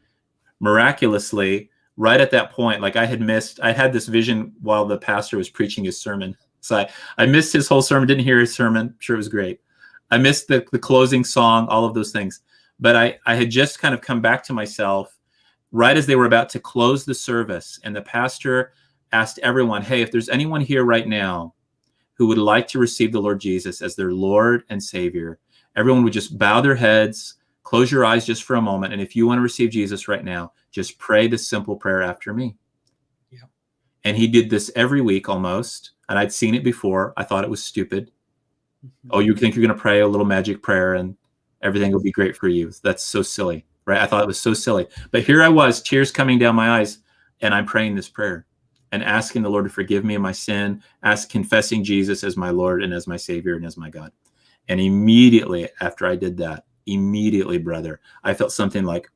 miraculously, right at that point, like I had missed, I had this vision while the pastor was preaching his sermon. So I, I missed his whole sermon, didn't hear his sermon. I'm sure it was great. I missed the, the closing song, all of those things. But I, I had just kind of come back to myself right as they were about to close the service. And the pastor asked everyone, Hey, if there's anyone here right now who would like to receive the Lord Jesus as their Lord and Savior, everyone would just bow their heads, close your eyes just for a moment. And if you want to receive Jesus right now, just pray this simple prayer after me. Yeah. And he did this every week almost. And I'd seen it before. I thought it was stupid. Mhm. Oh, you think you're going to pray a little magic prayer and everything will be great for you. That's so silly, right? I thought it was so silly. But here I was, tears coming down my eyes, and I'm praying this prayer and asking the Lord to forgive me of my sin, ask confessing Jesus as my Lord and as my Savior and as my God. And immediately after I did that, immediately, brother, I felt something like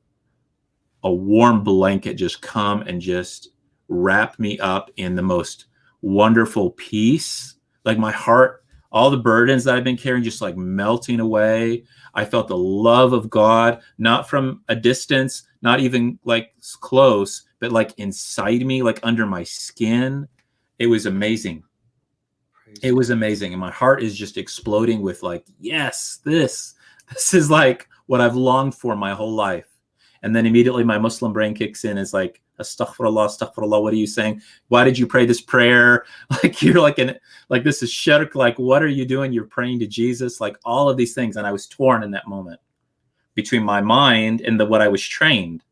a warm blanket just come and just wrap me up in the most wonderful peace. Like my heart, all the burdens that I've been carrying just like melting away. I felt the love of God, not from a distance, not even like close, but like inside me, like under my skin, it was amazing. Praise It was amazing. And my heart is just exploding with like, yes, this, this is like what I've longed for my whole life. And then immediately my Muslim brain kicks in. It's like, astaghfirullah, astaghfirullah. What are you saying? Why did you pray this prayer? <laughs> Like you're like an, like this is shirk. Like, what are you doing? You're praying to Jesus, like all of these things. And I was torn in that moment between my mind and the, what I was trained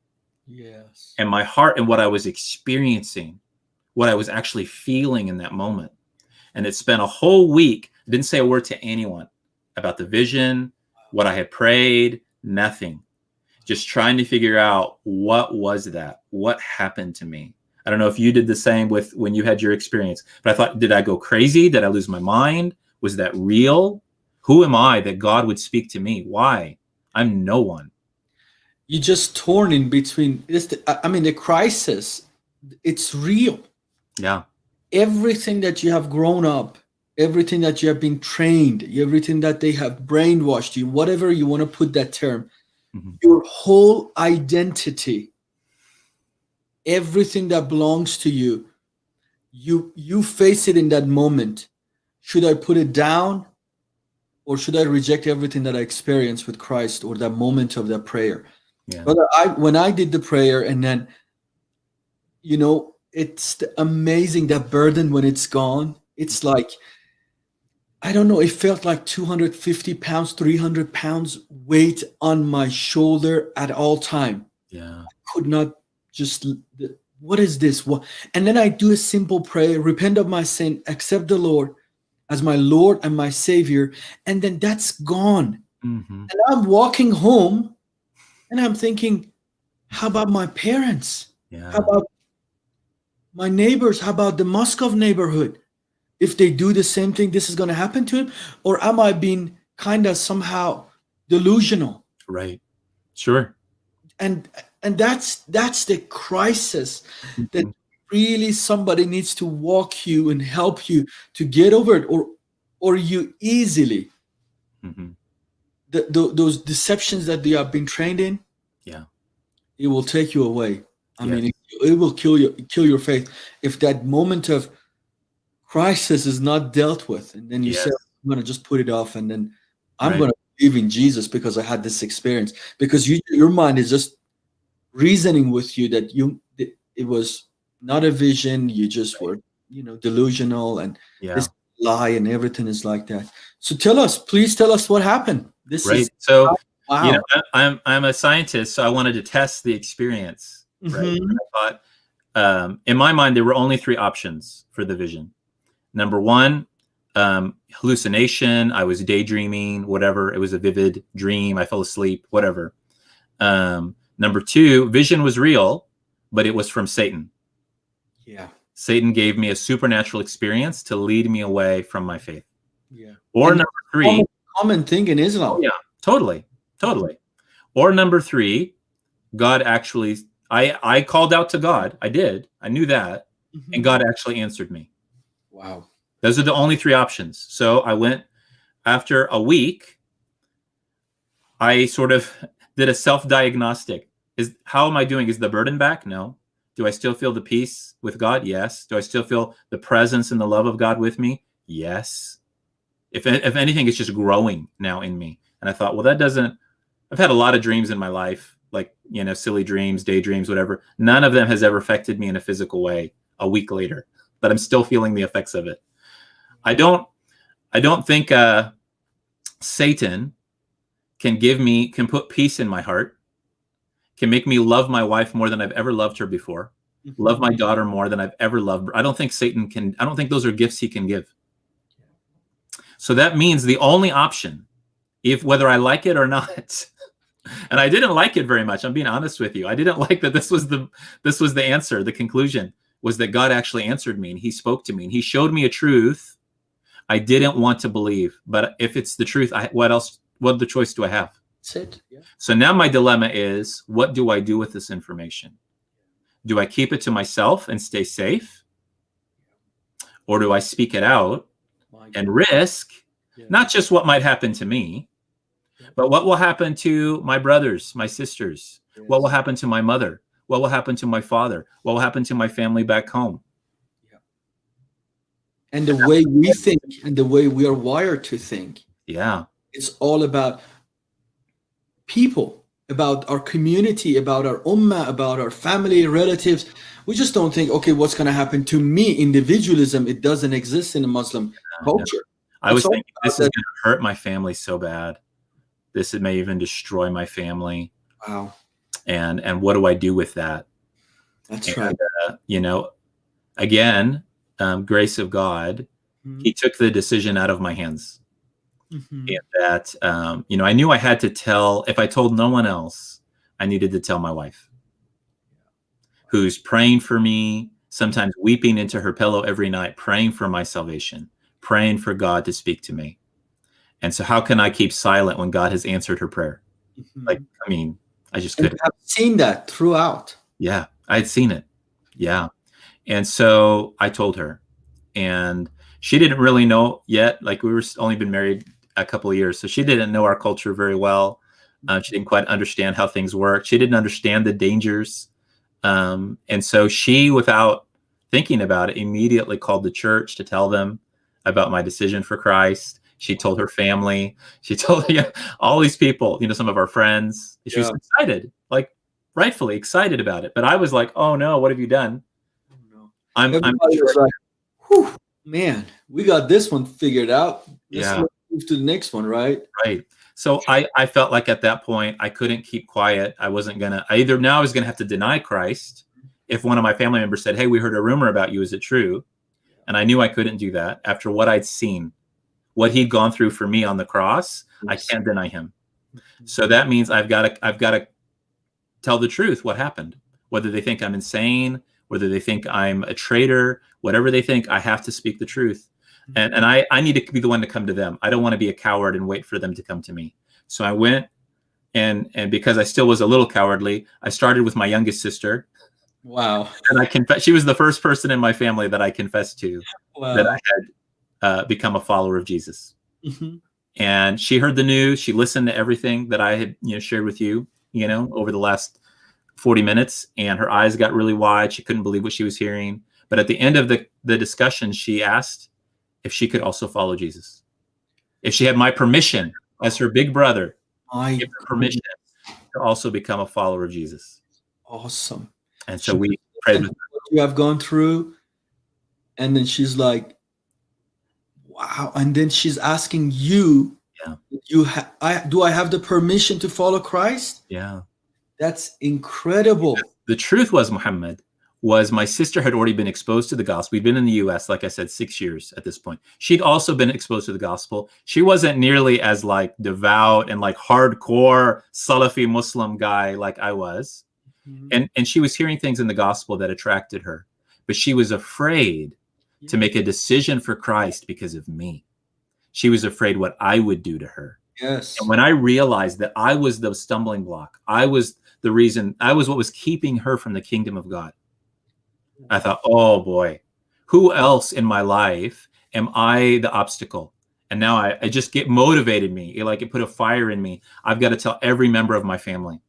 Yes. and my heart and what I was experiencing, what I was actually feeling in that moment. And it spent a whole week. I didn't say a word to anyone about the vision, what I had prayed, nothing. Just trying to figure out what was that? What happened to me? I don't know if you did the same with when you had your experience, but I thought, did I go crazy? Did I lose my mind? Was that real? Who am I that God would speak to me? Why? I'm no one. you just torn in between this I- i mean the crisis it's real Yeah. everything that you have grown up everything that you have been trained everything that they have brainwashed you whatever you want to put that term Mhm. your whole identity everything that belongs to you you you face it in that moment should i put it down or should i reject everything that i experienced with christ or that moment of that prayer Yeah. Brother, I when I did the prayer and then, you know, it's amazing that burden when it's gone. It's like, I don't know, it felt like 250 pounds, 300 pounds weight on my shoulder at all time. Yeah. I Could not just, what is this? What? And then I do a simple prayer, repent of my sin, accept the Lord as my Lord and my Savior. And then that's gone. hmm And I'm walking home and I'm thinking, how about my parents? Yeah. How about my neighbors? How about the Moscow neighborhood? If they do the same thing, this is going to happen to him? Or am I being kind of somehow delusional? Right. Sure. And and that's that's the crisis that Mhm. really somebody needs to walk you and help you to get over it or or you easily Mhm. the, the, those deceptions that they have been trained in Yeah. it will take you away i Yeah. mean it, it will kill you kill your faith if that moment of crisis is not dealt with and then you say i'm going to just put it off and then i'm Right. going to believe in jesus because i had this experience because you your mind is just reasoning with you that you that it was not a vision you just were you know delusional and Yeah. This- lie and everything is like that so tell us please tell us what happened this Right. is So, wow you know, I'm I'm a scientist, so I wanted to test the experience. Right. Mhm. I thought, um, in my mind, there were only three options for the vision. Number one, um, hallucination. I was daydreaming, whatever. It was a vivid dream. I fell asleep, whatever. Um, number two, vision was real, but it was from Satan. yeah Satan gave me a supernatural experience to lead me away from my faith. yeah Or And- number three, common, common thing in Islam. Oh, yeah. totally, totally. Or number three, God actually, I I called out to God. I did. I knew that, Mhm. and God actually answered me. Wow. Those are the only three options. So I went after a week. I sort of <laughs> did a self-diagnostic. Is how am I doing? Is the burden back? No. Do I still feel the peace with God? Yes. Do I still feel the presence and the love of God with me? Yes. If if anything, it's just growing now in me. And I thought, well, that doesn't. I've had a lot of dreams in my life, like you know, silly dreams, daydreams, whatever. None of them has ever affected me in a physical way. A week later, but I'm still feeling the effects of it. I don't. I don't think uh, Satan can give me can put peace in my heart, can make me love my wife more than I've ever loved her before, love my daughter more than I've ever loved. I don't think Satan can. I don't think those are gifts he can give. So that means the only option, if whether I like it or not, <laughs> and I didn't like it very much. I'm being honest with you. I didn't <laughs> like that this was the this was the answer. The conclusion was that God actually answered me and He spoke to me and He showed me a truth I didn't want to believe. But if it's the truth, I, what else? What other choice do I have? That's it. Yeah. So now my dilemma is what do I do with this information? Do I keep it to myself and stay safe? Or do I speak it out and risk Yeah. not just what might happen to me, but what will happen to my brothers, my sisters? What will happen to my mother? What will happen to my father? What will happen to my family back home? Yeah. And the way we think and the way we are wired to think. Yeah. It's all about people, about our community, about our ummah, about our family, relatives. We just don't think, okay, what's going to happen to me? Individualism, it doesn't exist in a Muslim Yeah, culture. I was thinking this is going to hurt my family so bad. This it may even destroy my family. Wow, And and what do I do with that? that's And, right. uh, you know, again, um, grace of God. Mhm, He took the decision out of my hands. mhm. and that um, you know i knew i had to tell if i told no one else i needed to tell my wife who's praying for me sometimes weeping into her pillow every night praying for my salvation praying for god to speak to me and so how can i keep silent when god has answered her prayer Mhm. like i mean i just couldn't. I've seen that throughout. yeah I'd seen it. Yeah. And so i told her and she didn't really know yet like we were only been married a couple of years so she didn't know our culture very well. Uh, she didn't quite understand how things work. She didn't understand the dangers. Um, and so she without thinking about it immediately called the church to tell them about my decision for christ she told her family. She <laughs> told yeah, all these people you know some of our friends. She was excited like rightfully excited about it. But i was like oh no what have you done? Oh, I'm, I'm Everybody was like, Whew, man, we got this one figured out. Let's Yeah. move to the next one, right? right. So i i felt like at that point i couldn't keep quiet. I wasn't gonna I either now i was gonna have to deny christ. If one of my family members said hey we heard a rumor about you is it true? And i knew i couldn't do that after what i'd seen what he'd gone through for me on the cross i can't deny him. Mm-hmm. So that means i've got to i've got to tell the truth what happened. Whether they think i'm insane whether they think i'm a traitor whatever they think i have to speak the truth. Mm-hmm. And, and I, I need to be the one to come to them. I don't want to be a coward and wait for them to come to me. So i went and and because i still was a little cowardly i started with my youngest sister. Wow. and i confess she was the first person in my family that i confessed to Wow. that i had uh, become a follower of jesus. Mhm. and she heard the news. She listened to everything that i had you know shared with you you know over the last 40 minutes and her eyes got really wide. She couldn't believe what she was hearing. But at the end of the the discussion she asked if she could also follow jesus. If she had my permission as her big brother My give her permission to also become a follower of jesus. Awesome. and so we prayed with what you have gone through, and then she's like, "Wow!" And then she's asking you, Yeah. "You ha- I do I have the permission to follow Christ?" yeah That's incredible. the truth was muhammad was my sister had already been exposed to the gospel we'd been in the us like i said six years at this point she'd also been exposed to the gospel she wasn't nearly as like devout and like hardcore salafi muslim guy like i was Mhm. and and she was hearing things in the gospel that attracted her but she was afraid to make a decision for christ because of me she was afraid what i would do to her Yes. and when I realized that I was the stumbling block, I was the reason, I was what was keeping her from the kingdom of God, I thought, oh boy, who else in my life am I the obstacle? And now I, I just get motivated me. It, like it put a fire in me. I've got to tell every member of my family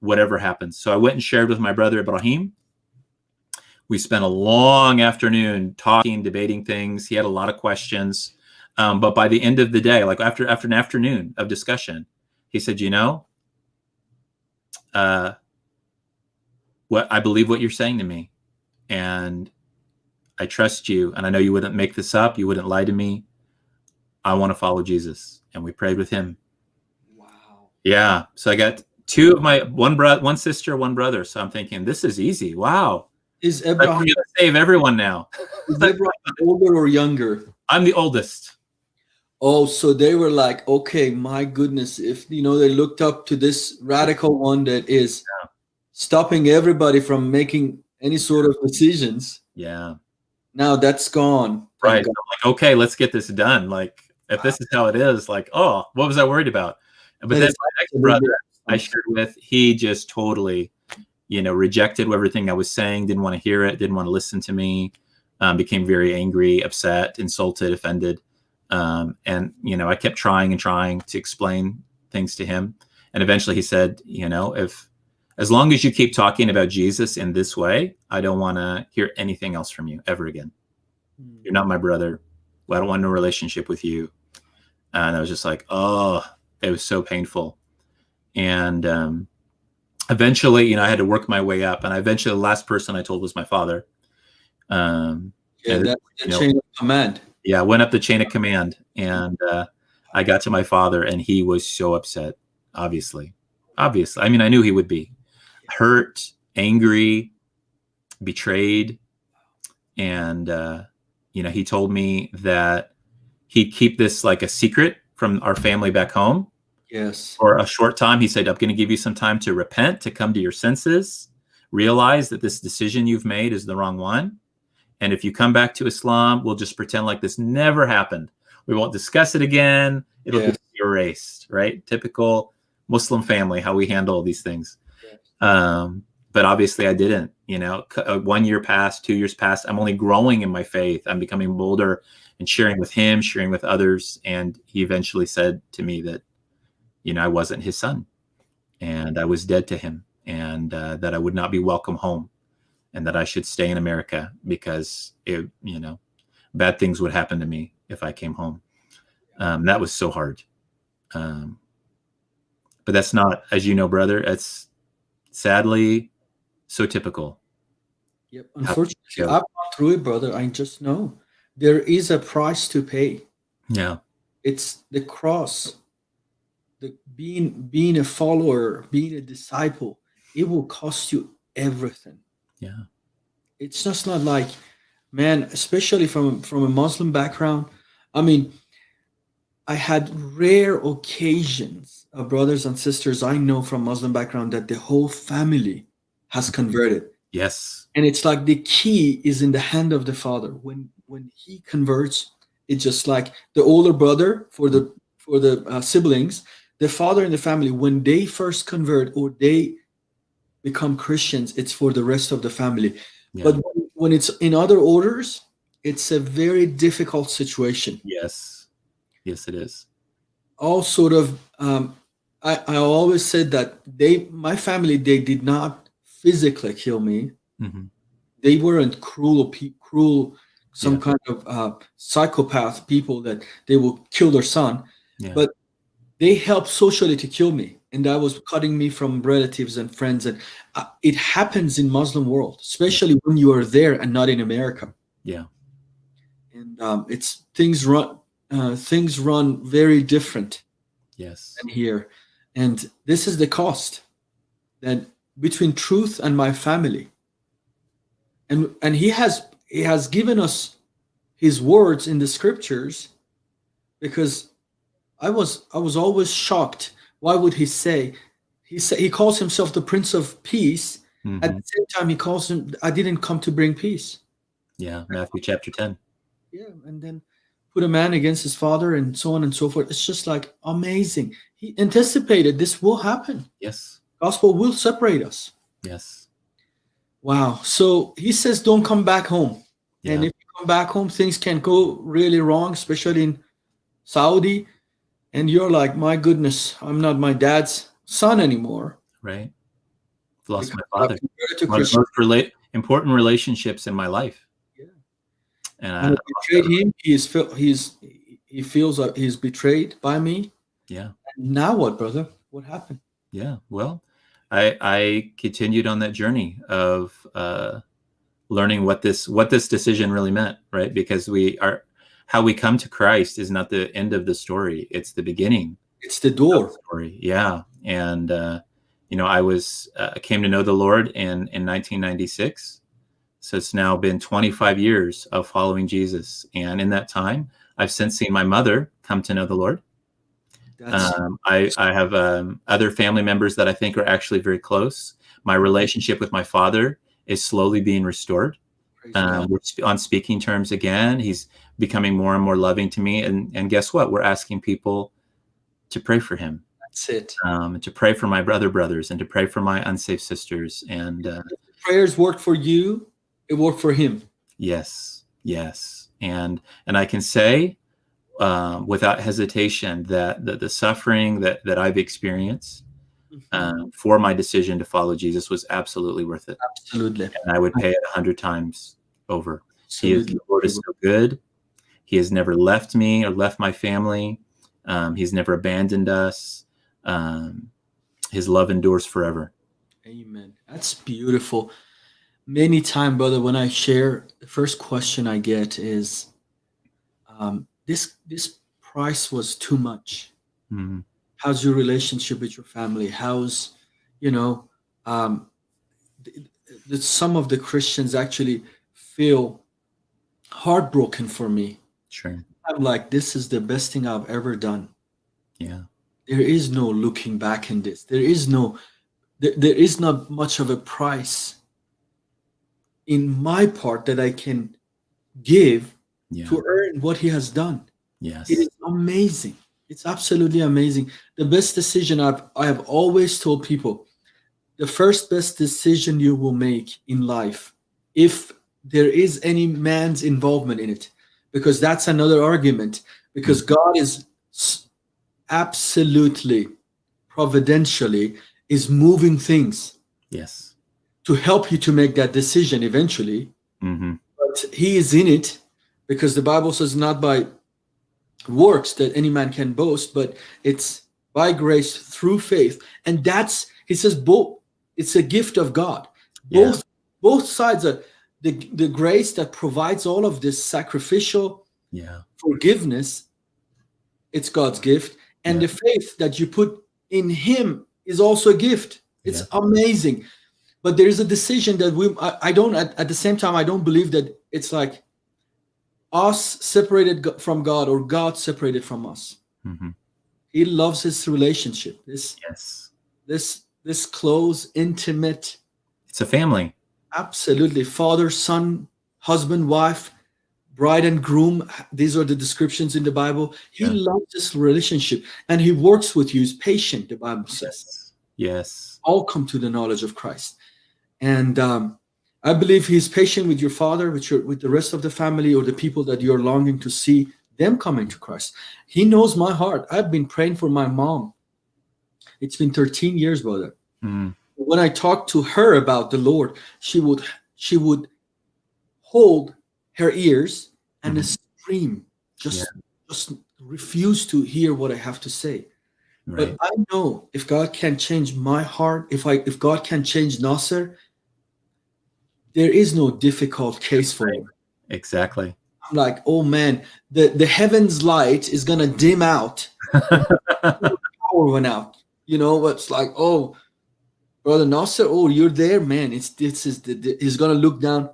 whatever happens. So I went and shared with my brother Ibrahim. We spent a long afternoon talking, debating things. He had a lot of questions. Um, but by the end of the day, like after after an afternoon of discussion, he said, "You know, uh, what I believe what you're saying to me, and I trust you, and I know you wouldn't make this up. You wouldn't lie to me. I want to follow Jesus." And we prayed with him. Wow. Yeah. So I got two of my one brother, one sister, one brother. So I'm thinking this is easy. Wow. Is Like, we're Abraham, gonna save everyone now. <laughs> is Abraham older or younger? I'm the oldest. Oh, so they were like, okay, my goodness, if you know they looked up to this radical one that is stopping everybody from making any sort of decisions. Yeah. Now that's gone. Right. Like, okay, let's get this done. Like, if this is how it is, like, oh, what was I worried about? But That then my next brother I shared with, he just totally, you know, rejected everything I was saying, didn't want to hear it, didn't want to listen to me, um, became very angry, upset, insulted, offended. Um, and, you know, I kept trying and trying to explain things to him. And eventually he said, you know, if as long as you keep talking about Jesus in this way, I don't want to hear anything else from you ever again. Mm. You're not my brother. I don't want no relationship with you. And I was just like, oh, it was so painful. And um, eventually, you know, I had to work my way up. And I eventually, the last person I told was my father. Um, Yeah, that's the know, chain of command. yeah, I went up the chain of command and uh, I got to my father, and he was so upset, obviously. Obviously. I mean, I knew he would be hurt, angry, betrayed. And, uh, you know, he told me that he'd keep this like a secret from our family back home Yes. for a short time. He said, I'm going to give you some time to repent, to come to your senses, realize that this decision you've made is the wrong one. And if you come back to Islam, we'll just pretend like this never happened. We won't discuss it again. It'll Yes. be erased, right? Typical Muslim family, how we handle these things. Yes. Um, but obviously, I didn't. You know, uh, one year passed, two years passed. I'm only growing in my faith. I'm becoming bolder and sharing with him, sharing with others. And he eventually said to me that, you know, I wasn't his son and I was dead to him and uh, that I would not be welcome home and that I should stay in America because it, you know, bad things would happen to me if I came home. Um, that was so hard. Um, but that's not, as you know, brother, it's sadly so typical. Yep. Unfortunately. I've gone through it, brother. I just know there is a price to pay. Yeah. It's the cross. The being being a follower, being a disciple, it will cost you everything. Yeah. It's just not like, man, especially from from a Muslim background. I mean, I had rare occasions of brothers and sisters I know from Muslim background that the whole family has converted. Yes. and it's like the key is in the hand of the father when when he converts it's just like the older brother for the for the uh, siblings the father in the family when they first convert or they become christians it's for the rest of the family Yeah. but when, it's in other orders it's a very difficult situation yes. Yes, it is. all sort of um, I, I always said that they my family they did not physically kill me hmm they weren't cruel cruel some Yeah. kind of uh, psychopath people that they will kill their son Yeah. But- they helped socially to kill me and that was cutting me from relatives and friends and uh, it happens in muslim world especially when you are there and not in america yeah. and um, it's things run uh, things run very different Yes. than here and this is the cost that between truth and my family and and he has he has given us his words in the scriptures because i was i was always shocked why would he say he say he calls himself the prince of peace Mhm. at the same time he calls him i didn't come to bring peace Yeah. Matthew chapter 10. yeah and then put a man against his father and so on and so forth it's just like amazing he anticipated this will happen Yes. gospel will separate us Yes. wow so he says don't come back home Yeah. and if you come back home things can go really wrong especially in saudi and you're like my goodness i'm not my dad's son anymore right. Lost my because I've father. converted to One of the most rela- important relationships in my life. Yeah. And And I, I betrayed him he is he's he feels that he's betrayed by me yeah. now what brother what happened Yeah. Well, I I continued on that journey of uh, learning what this what this decision really meant, right? Because we are how we come to Christ is not the end of the story; it's the beginning it's the door the story. Yeah, and uh, you know, I was uh, came to know the Lord in in 1996, so it's now been 25 years of following Jesus, and in that time, I've since seen my mother come to know the Lord. Um, I, I have um, other family members that I think are actually very close. My relationship with my father is slowly being restored. Um, we're sp- on speaking terms again. He's becoming more and more loving to me. And, and guess what? We're asking people to pray for him, that's it um, to pray for my brother brothers, and to pray for my unsafe sisters. And uh, prayers worked for you it worked for him Yes, yes, and and I can say um, without hesitation that the, the suffering that that I've experienced uh, for my decision to follow Jesus was absolutely worth it. Absolutely. And I would pay it a hundred times over. He is, the Lord is so good. He has never left me or left my family. Um, he's never abandoned us. Um, his love endures forever. Amen. That's beautiful. Many time, brother, when I share, the first question I get is, um, "This this price was too much. Mhm. How's your relationship with your family? How's, you know, um, th- th- some of the Christians actually feel heartbroken for me. Sure. I'm like, this is the best thing I've ever done. Yeah. There is no looking back in this. There is no, there, there is not much of a price in my part that I can give Yeah. to earn what he has done. Yes. It is amazing. It's absolutely amazing. The best decision I've I have always told people, the first best decision you will make in life, if there is any man's involvement in it, because that's another argument. Because God is absolutely, providentially, is moving things Yes. to help you to make that decision eventually hmm but he is in it because the bible says not by works that any man can boast but it's by grace through faith and that's he says both it's a gift of god Yeah. both both sides are the, the grace that provides all of this sacrificial Yeah. forgiveness it's god's gift and Yeah. the faith that you put in him is also a gift it's amazing but there is a decision that we i, I don't at, at the same time i don't believe that it's like us separated from god or god separated from us hmm he loves his relationship this Yes. this this close intimate It's a family. Absolutely. Father son husband wife bride and groom these are the descriptions in the bible. He Yeah. loves this relationship and he works with you. He's patient the bible says. Yes. Yes. all come to the knowledge of christ. And um, i believe he's patient with your father with your with the rest of the family or the people that you're longing to see them coming to christ. He knows my heart. I've been praying for my mom. It's been 13 years brother. Mm. When I talked to her about the Lord, she would she would hold her ears and Mhm. scream, just just refuse to hear what I have to say. Right. But I know if God can change my heart, if I if God can change Nasser, there is no difficult case for him. Exactly. I'm like, oh man, the the heavens light is gonna dim out. <laughs> Power went out. You know, it's like, oh, brother Nasser, oh, you're there, man. It's this is the, the- he's gonna look down.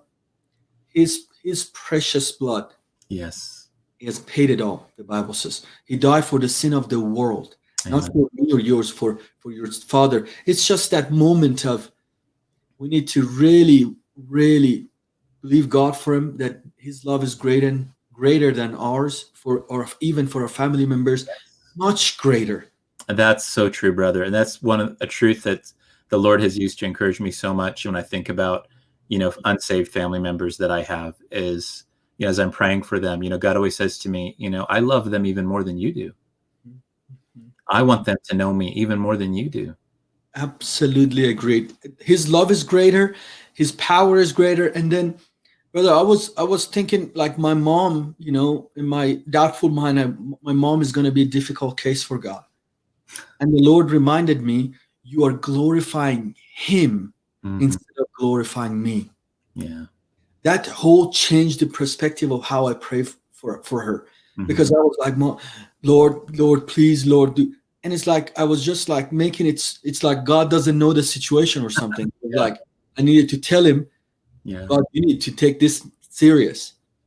His his precious blood, yes. he has paid it all. The Bible says he died for the sin of the world, not for me or yours, for for your father. It's just that moment of we need to really, really believe God for him that his love is greater and greater than ours for or even for our family members, much greater. And that's so true, brother. And that's one of a truth that the Lord has used to encourage me so much when I think about, you know, unsaved family members that I have is, you know, as I'm praying for them, you know, God always says to me, you know, I love them even more than you do. Mm-hmm. I want them to know me even more than you do. Absolutely agreed. His love is greater, his power is greater. And then, brother, I was I was thinking like my mom, you know, in my doubtful mind, I, my mom is going to be a difficult case for God. And the Lord reminded me, you are glorifying Him Mhm. instead of glorifying me. Yeah. That whole changed the perspective of how I pray for for her Mhm. because I was like, Lord, Lord, please, Lord, do. And it's like I was just like making it. It's like God doesn't know the situation or something. <laughs> Yeah. Like I needed to tell him, yeah. God, you need to take this serious.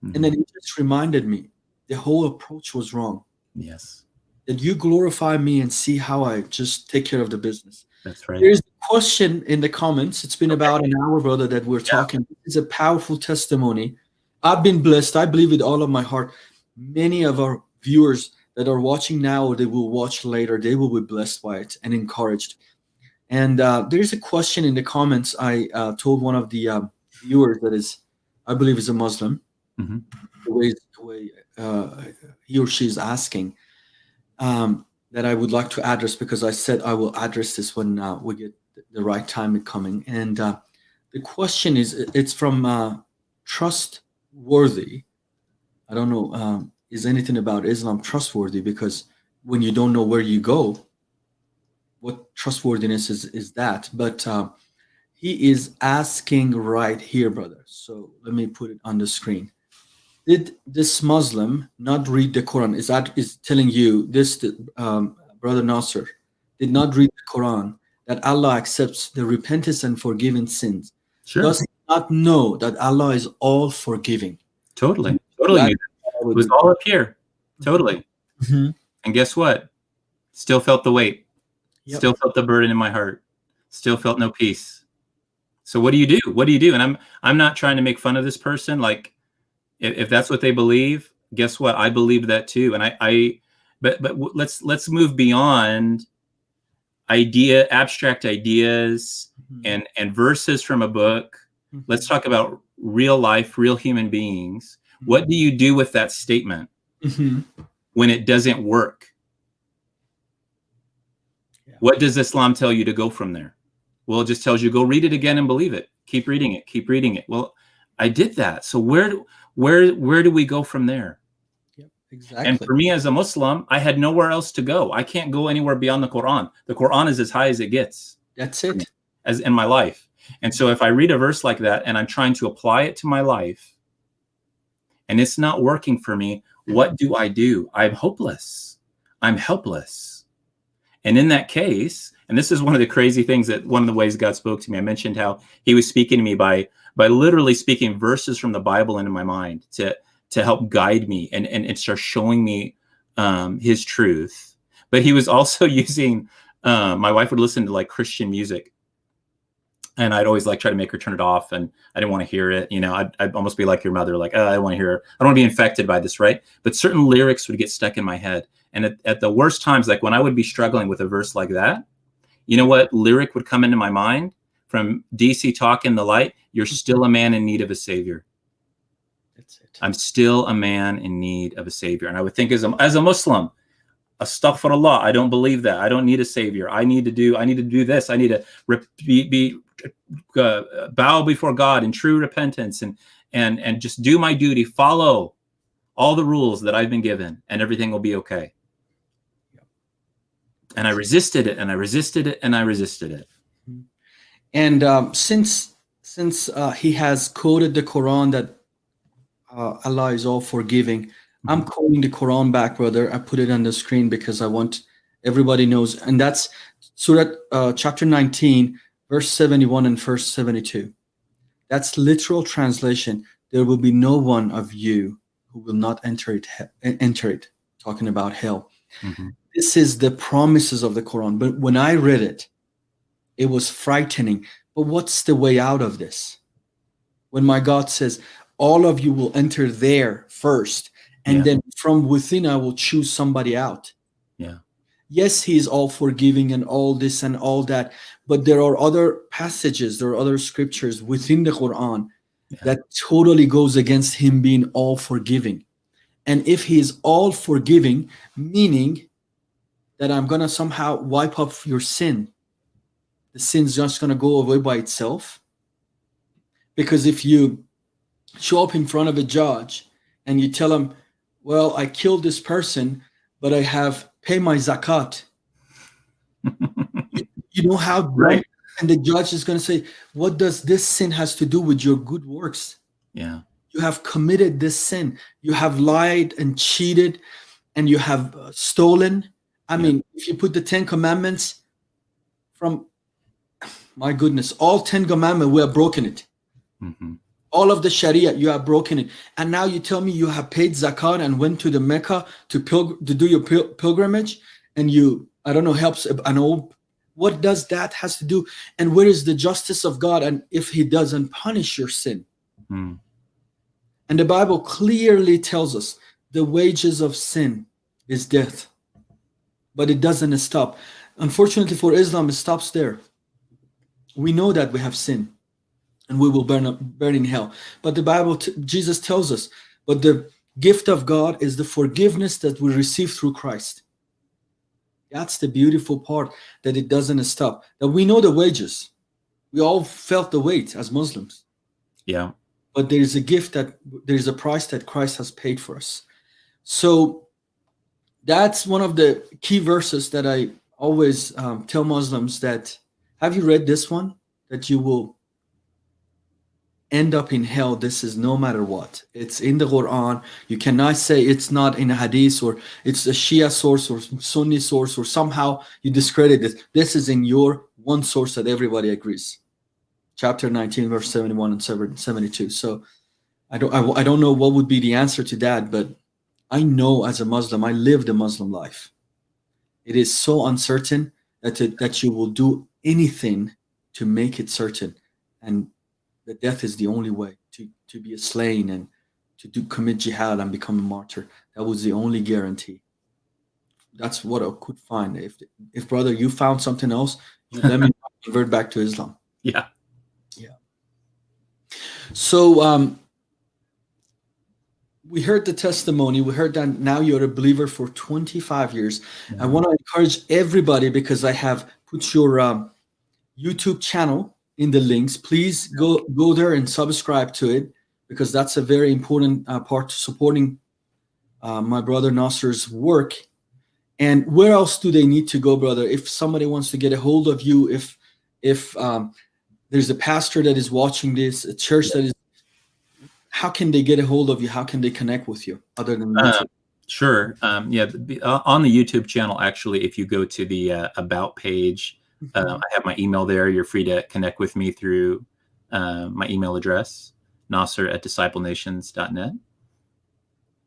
Mhm. And then he just reminded me the whole approach was wrong. yes, That you glorify me and see how I just take care of the business. That's right. There's a question in the comments. It's been about an hour, brother, that we're talking. It's a powerful testimony. I've been blessed. I believe with all of my heart. Many of our viewers that are watching now or they will watch later, they will be blessed by it and encouraged. And uh, there's a question in the comments. I uh, told one of the um, viewers that is, I believe, is a Muslim. Mhm. The way, the way uh, he or she is asking um, that I would like to address because I said I will address this when uh, we get the right time coming. And uh, the question is, it's from uh, trustworthy. I don't know, um, is anything about Islam trustworthy? Because when you don't know where you go, what trustworthiness is, is that? But uh, he is asking right here, brother. So let me put it on the screen. Did this Muslim not read the Quran? Is that is telling you this, um, brother Nasser, did not read the Quran that Allah accepts the repentance and forgiving sins? Sure. Does not know that Allah is all forgiving? Totally. Totally. That- it was all up here. Totally. Mhm. And guess what? Still felt the weight. Yep. Still felt the burden in my heart. Still felt no peace. So what do you do? What do you do? And I'm I'm not trying to make fun of this person. Like, if, if that's what they believe, guess what? I believe that too. And I I but but let's let's move beyond idea abstract ideas and and verses from a book. Mhm. Let's talk about real life, real human beings. What do you do with that statement Mhm. when it doesn't work? Yeah. What does Islam tell you to go from there? Well, it just tells you go read it again and believe it. Keep reading it. Keep reading it. Well, I did that. So where do- where where do we go from there? Yep, exactly. And for me as a Muslim, I had nowhere else to go. I can't go anywhere beyond the Quran. The Quran is as high as it gets That's it. as in my life. And so if I read a verse like that and I'm trying to apply it to my life and it's not working for me, what do I do? I'm hopeless. I'm helpless. And in that case, and this is one of the crazy things that one of the ways God spoke to me. I mentioned how he was speaking to me by by literally speaking verses from the Bible into my mind to to help guide me and and, and start showing me um, his truth. But he was <laughs> also using uh, my wife would listen to like Christian music and I'd always like try to make her turn it off, and I didn't want to hear it. You know, I'd, I'd almost be like your mother, like, oh, I don't want to hear. I don't want to be infected by this, right? But certain lyrics would get stuck in my head, and at, at the worst times, like when I would be struggling with a verse like that, you know what lyric would come into my mind from DC Talk in the Light? You're still a man in need of a savior. That's it. I'm still a man in need of a savior, and I would think as a as a Muslim, astaghfirullah, I don't believe that. I don't need a savior. I need to do. I need to do this. I need to rep- be, be uh, bow before God in true repentance and and and just do my duty, follow all the rules that I've been given, and everything will be okay. And I resisted it, and I resisted it, and I resisted it. And um, since since uh, he has quoted the Quran that uh, Allah is all forgiving, I'm quoting the Quran back, brother. I put it on the screen because I want everybody knows, and that's Surah uh, chapter 19, verse 71 and verse 72. That's literal translation. There will be no one of you who will not enter it. Enter it. Talking about hell. This is the promises of the Quran. But when I read it, it was frightening. But what's the way out of this? When my God says, all of you will enter there first, and Yeah. then from within I will choose somebody out. Yeah. Yes, he is all forgiving and all this and all that, but there are other passages, there are other scriptures within the Quran Yeah. that totally goes against him being all forgiving. And if he is all forgiving, meaning that I'm gonna somehow wipe up your sin, the sin's just gonna go away by itself. Because if you show up in front of a judge and you tell him, Well, I killed this person, but I have pay my zakat. you, <laughs> you know how Right. and the judge is gonna say, What does this sin has to do with your good works? Yeah. you have committed this sin you have lied and cheated and you have uh, stolen i Yeah. mean if you put the 10 commandments from my goodness all 10 commandments we have broken it hmm all of the sharia you have broken it and now you tell me you have paid zakat and went to the mecca to to do your pil- pilgrimage and you i don't know helps an old what does that has to do and where is the justice of god and if he doesn't punish your sin Mm. and the Bible clearly tells us the wages of sin is death. But it doesn't stop. Unfortunately for Islam, it stops there. We know that we have sin and we will burn up, burn in hell. But the Bible, t- Jesus tells us, but the gift of God is the forgiveness that we receive through Christ. That's the beautiful part that it doesn't stop. That we know the wages. We all felt the weight as Muslims. Yeah. But there is a gift that there is a price that Christ has paid for us. So that's one of the key verses that I always um, tell Muslims that have you read this one? That you will end up in hell. This is no matter what. It's in the Quran. You cannot say it's not in a hadith or it's a Shia source or Sunni source or somehow you discredit it. This is in your one source that everybody agrees. Chapter 19, verse 71 and 72. So I don't, I, I don't know what would be the answer to that, but I know as a Muslim, I live the Muslim life. It is so uncertain that, it, that you will do anything to make it certain. And that death is the only way to, to be a slain and to do commit jihad and become a martyr. That was the only guarantee. That's what I could find. If, if brother, you found something else, let me <laughs> convert back to Islam. Yeah. Yeah. So, um, we heard the testimony. We heard that now you're a believer for 25 years. Mm-hmm. I want to encourage everybody because I have put your um, YouTube channel in the links. Please go go there and subscribe to it because that's a very important uh, part to supporting uh, my brother Nasser's work. And where else do they need to go, brother? If somebody wants to get a hold of you, if if um, there's a pastor that is watching this, a church that is how can they get a hold of you? How can they connect with you other than uh, sure. Um, yeah, uh, on the YouTube channel, actually, if you go to the uh, about page, mm-hmm. uh, I have my email there. You're free to connect with me through uh, my email address, Nasser at disciplenations.net.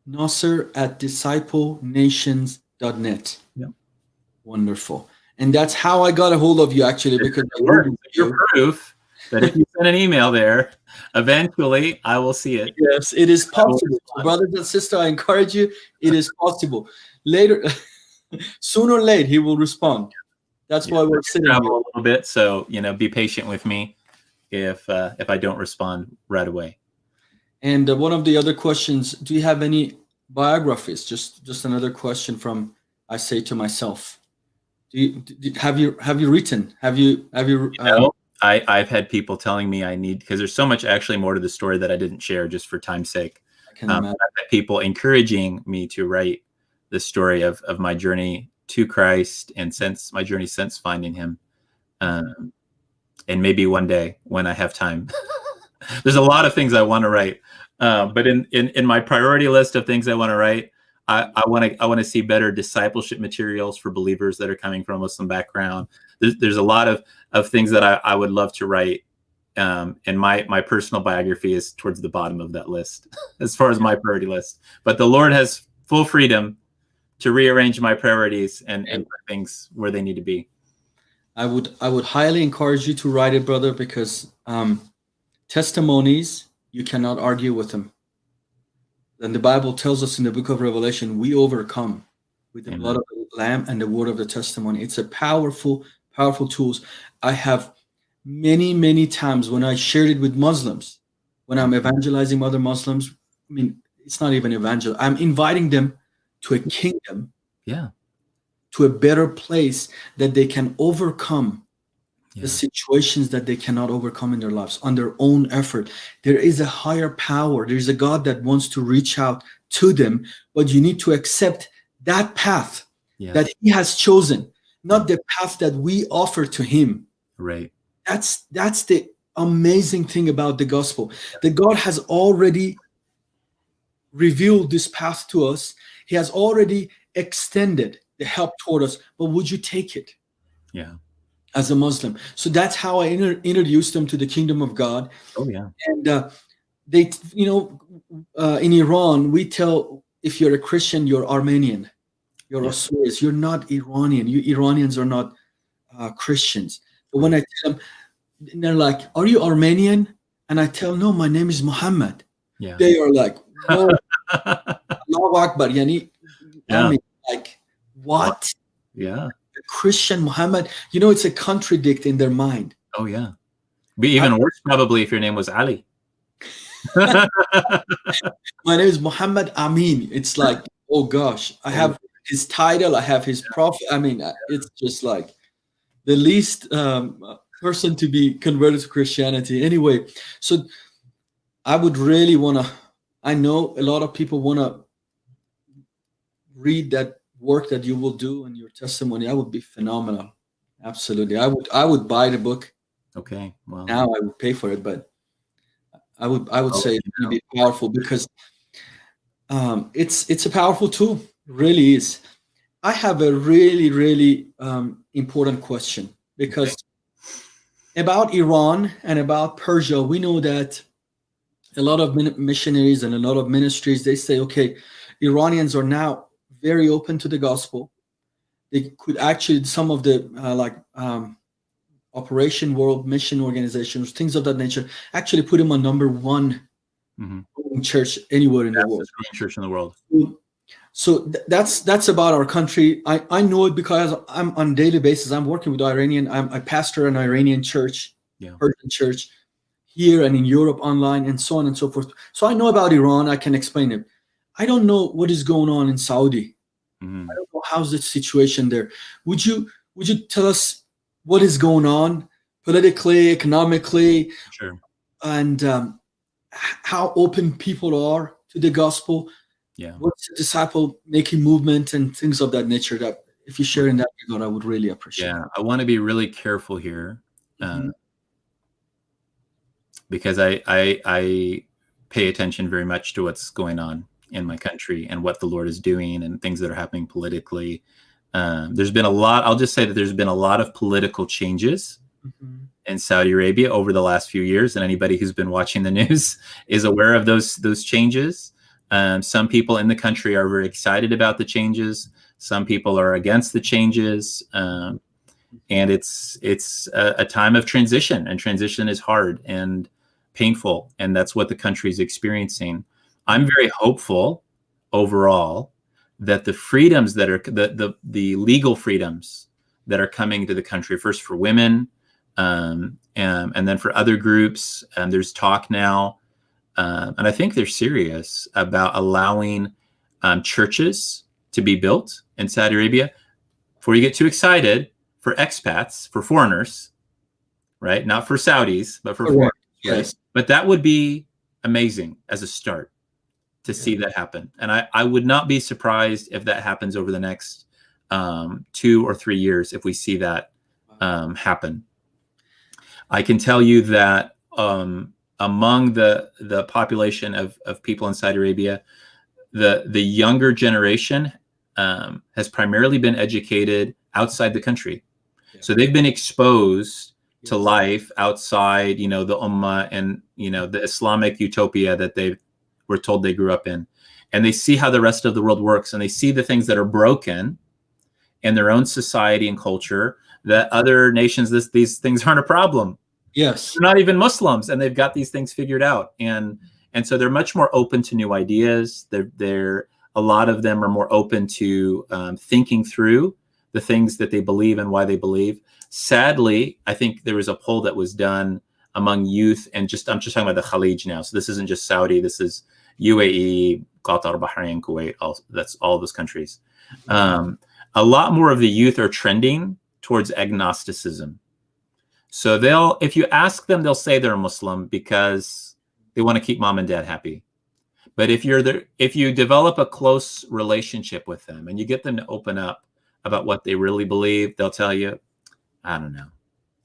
Nasser at disciplenations.net. Yeah. Wonderful. And that's how I got a hold of you actually because your proof that if you send an email there, eventually I will see it. Yes, it is possible. Brothers and sisters, I encourage you, it is possible. Later, <laughs> sooner or late, he will respond. That's yeah, why we're sitting travel a little bit. So, you know, be patient with me if uh, if I don't respond right away. And uh, one of the other questions, do you have any biographies? Just just another question from I say to myself. Do you, do, have you have you written? Have you have you, you know, I, I've had people telling me I need because there's so much actually more to the story that I didn't share just for time's sake. Um, people encouraging me to write the story of of my journey to Christ and since my journey since finding Him, um, and maybe one day when I have time. <laughs> there's a lot of things I want to write, uh, but in, in in my priority list of things I want to write, I want to I want to see better discipleship materials for believers that are coming from a Muslim background. There's, there's a lot of of things that I, I would love to write, um, and my my personal biography is towards the bottom of that list <laughs> as far as my priority list. But the Lord has full freedom to rearrange my priorities and, and put things where they need to be. I would I would highly encourage you to write it, brother, because um, testimonies you cannot argue with them and the Bible tells us in the book of Revelation, we overcome with the Amen. blood of the Lamb and the word of the testimony. It's a powerful, powerful tools. I have many, many times when I shared it with Muslims, when I'm evangelizing other Muslims, I mean, it's not even evangel. I'm inviting them to a kingdom. Yeah. To a better place that they can overcome yeah. the situations that they cannot overcome in their lives on their own effort. There is a higher power. There's a God that wants to reach out to them, but you need to accept that path yeah. that He has chosen, not the path that we offer to Him. Right. That's that's the amazing thing about the gospel. That God has already revealed this path to us. He has already extended the help toward us, but would you take it? Yeah as a Muslim. So that's how I introduced them to the kingdom of God. Oh yeah. And uh, they, you know, uh, in Iran, we tell if you're a Christian, you're Armenian, you're yeah. Assyrians, you're not Iranian. You Iranians are not uh, Christians. But when I tell them, they're like, "Are you Armenian?" And I tell, "No, my name is Muhammad." Yeah. They are like, "Whoa, <laughs> Allahu Akbar." Yani, yeah. like, what? Yeah. Christian Muhammad, you know, it's a contradict in their mind. Oh yeah. Be even I, worse probably if your name was Ali. <laughs> My name is Muhammad Amin. It's like, oh gosh, I have his title. I have his profit. I mean, uh, it's just like the least um, person to be converted to Christianity. Anyway, so I would really want to. I know a lot of people want to read that work that you will do and your testimony. That would be phenomenal. Absolutely, I would. I would buy the book. Okay. Well, Now I would pay for it, but I would. I would Oh, say it's going to be powerful because um, it's it's a powerful tool. Really is. I have a really really um, important question because about Iran and about Persia, we know that a lot of missionaries and a lot of ministries they say, okay, Iranians are now very open to the gospel. They could actually some of the uh, like um, Operation World Mission organizations, things of that nature, actually put him on number one Mhm. church anywhere in the world. church in the world. So th- that's that's about our country. I, I know it because I'm on a daily basis. I'm working with Iranian. I'm I pastor an Iranian church, Yeah. Persian church, here and in Europe online and so on and so forth. So I know about Iran. I can explain it. I don't know what is going on in Saudi. Mhm. I don't know how's the situation there. Would you would you tell us what is going on politically, economically, Sure. and um, how open people are to the gospel? Yeah. what's the disciple making movement and things of that nature that if you share in that regard i would really appreciate Yeah. I want to be really careful here. Uh, Mhm. because I, I I pay attention very much to what's going on in my country and what the Lord is doing and things that are happening politically. Um, there's been a lot. I'll just say that there's been a lot of political changes Mhm. in Saudi Arabia over the last few years, and anybody who's been watching the <laughs> news is aware of those those changes. Um, some people in the country are very excited about the changes. Some people are against the changes, um, and it's it's a, a time of transition, and transition is hard and painful, and that's what the country is experiencing. I'm very hopeful overall that the freedoms that are the the, the legal freedoms that are coming to the country, first for women, um, and, and then for other groups, um, there's talk now, um, and I think they're serious about allowing um, churches to be built in Saudi Arabia. Before you get too excited, for expats, for foreigners, right? Not for Saudis, but for Correct. foreigners. yes But that would be amazing as a start to see that happen. And I, I would not be surprised if that happens over the next um, two or three years if we see that um, happen. I can tell you that um, among the the population of, of people in Saudi Arabia, the the younger generation um, has primarily been educated outside the country, so they've been exposed to life outside, you know, the ummah and you know the Islamic utopia that they were told they grew up in, and they see how the rest of the world works, and they see the things that are broken in their own society and culture that other nations this these things aren't a problem yes. They're not even muslims and they've got these things figured out. And and so they're much more open to new ideas. They're they're a lot of them are more open to um, thinking through the things that they believe and why they believe. Sadly i think there was a poll that was done among youth and just i'm just talking about the khalij now. So this isn't just saudi. This is uae qatar bahrain kuwait all that's all those countries. Um, a lot more of the youth are trending towards agnosticism so they'll, if you ask them, they'll say they're a Muslim because they want to keep mom and dad happy. But if you're there, if you develop a close relationship with them and you get them to open up about what they really believe, they'll tell you, I don't know.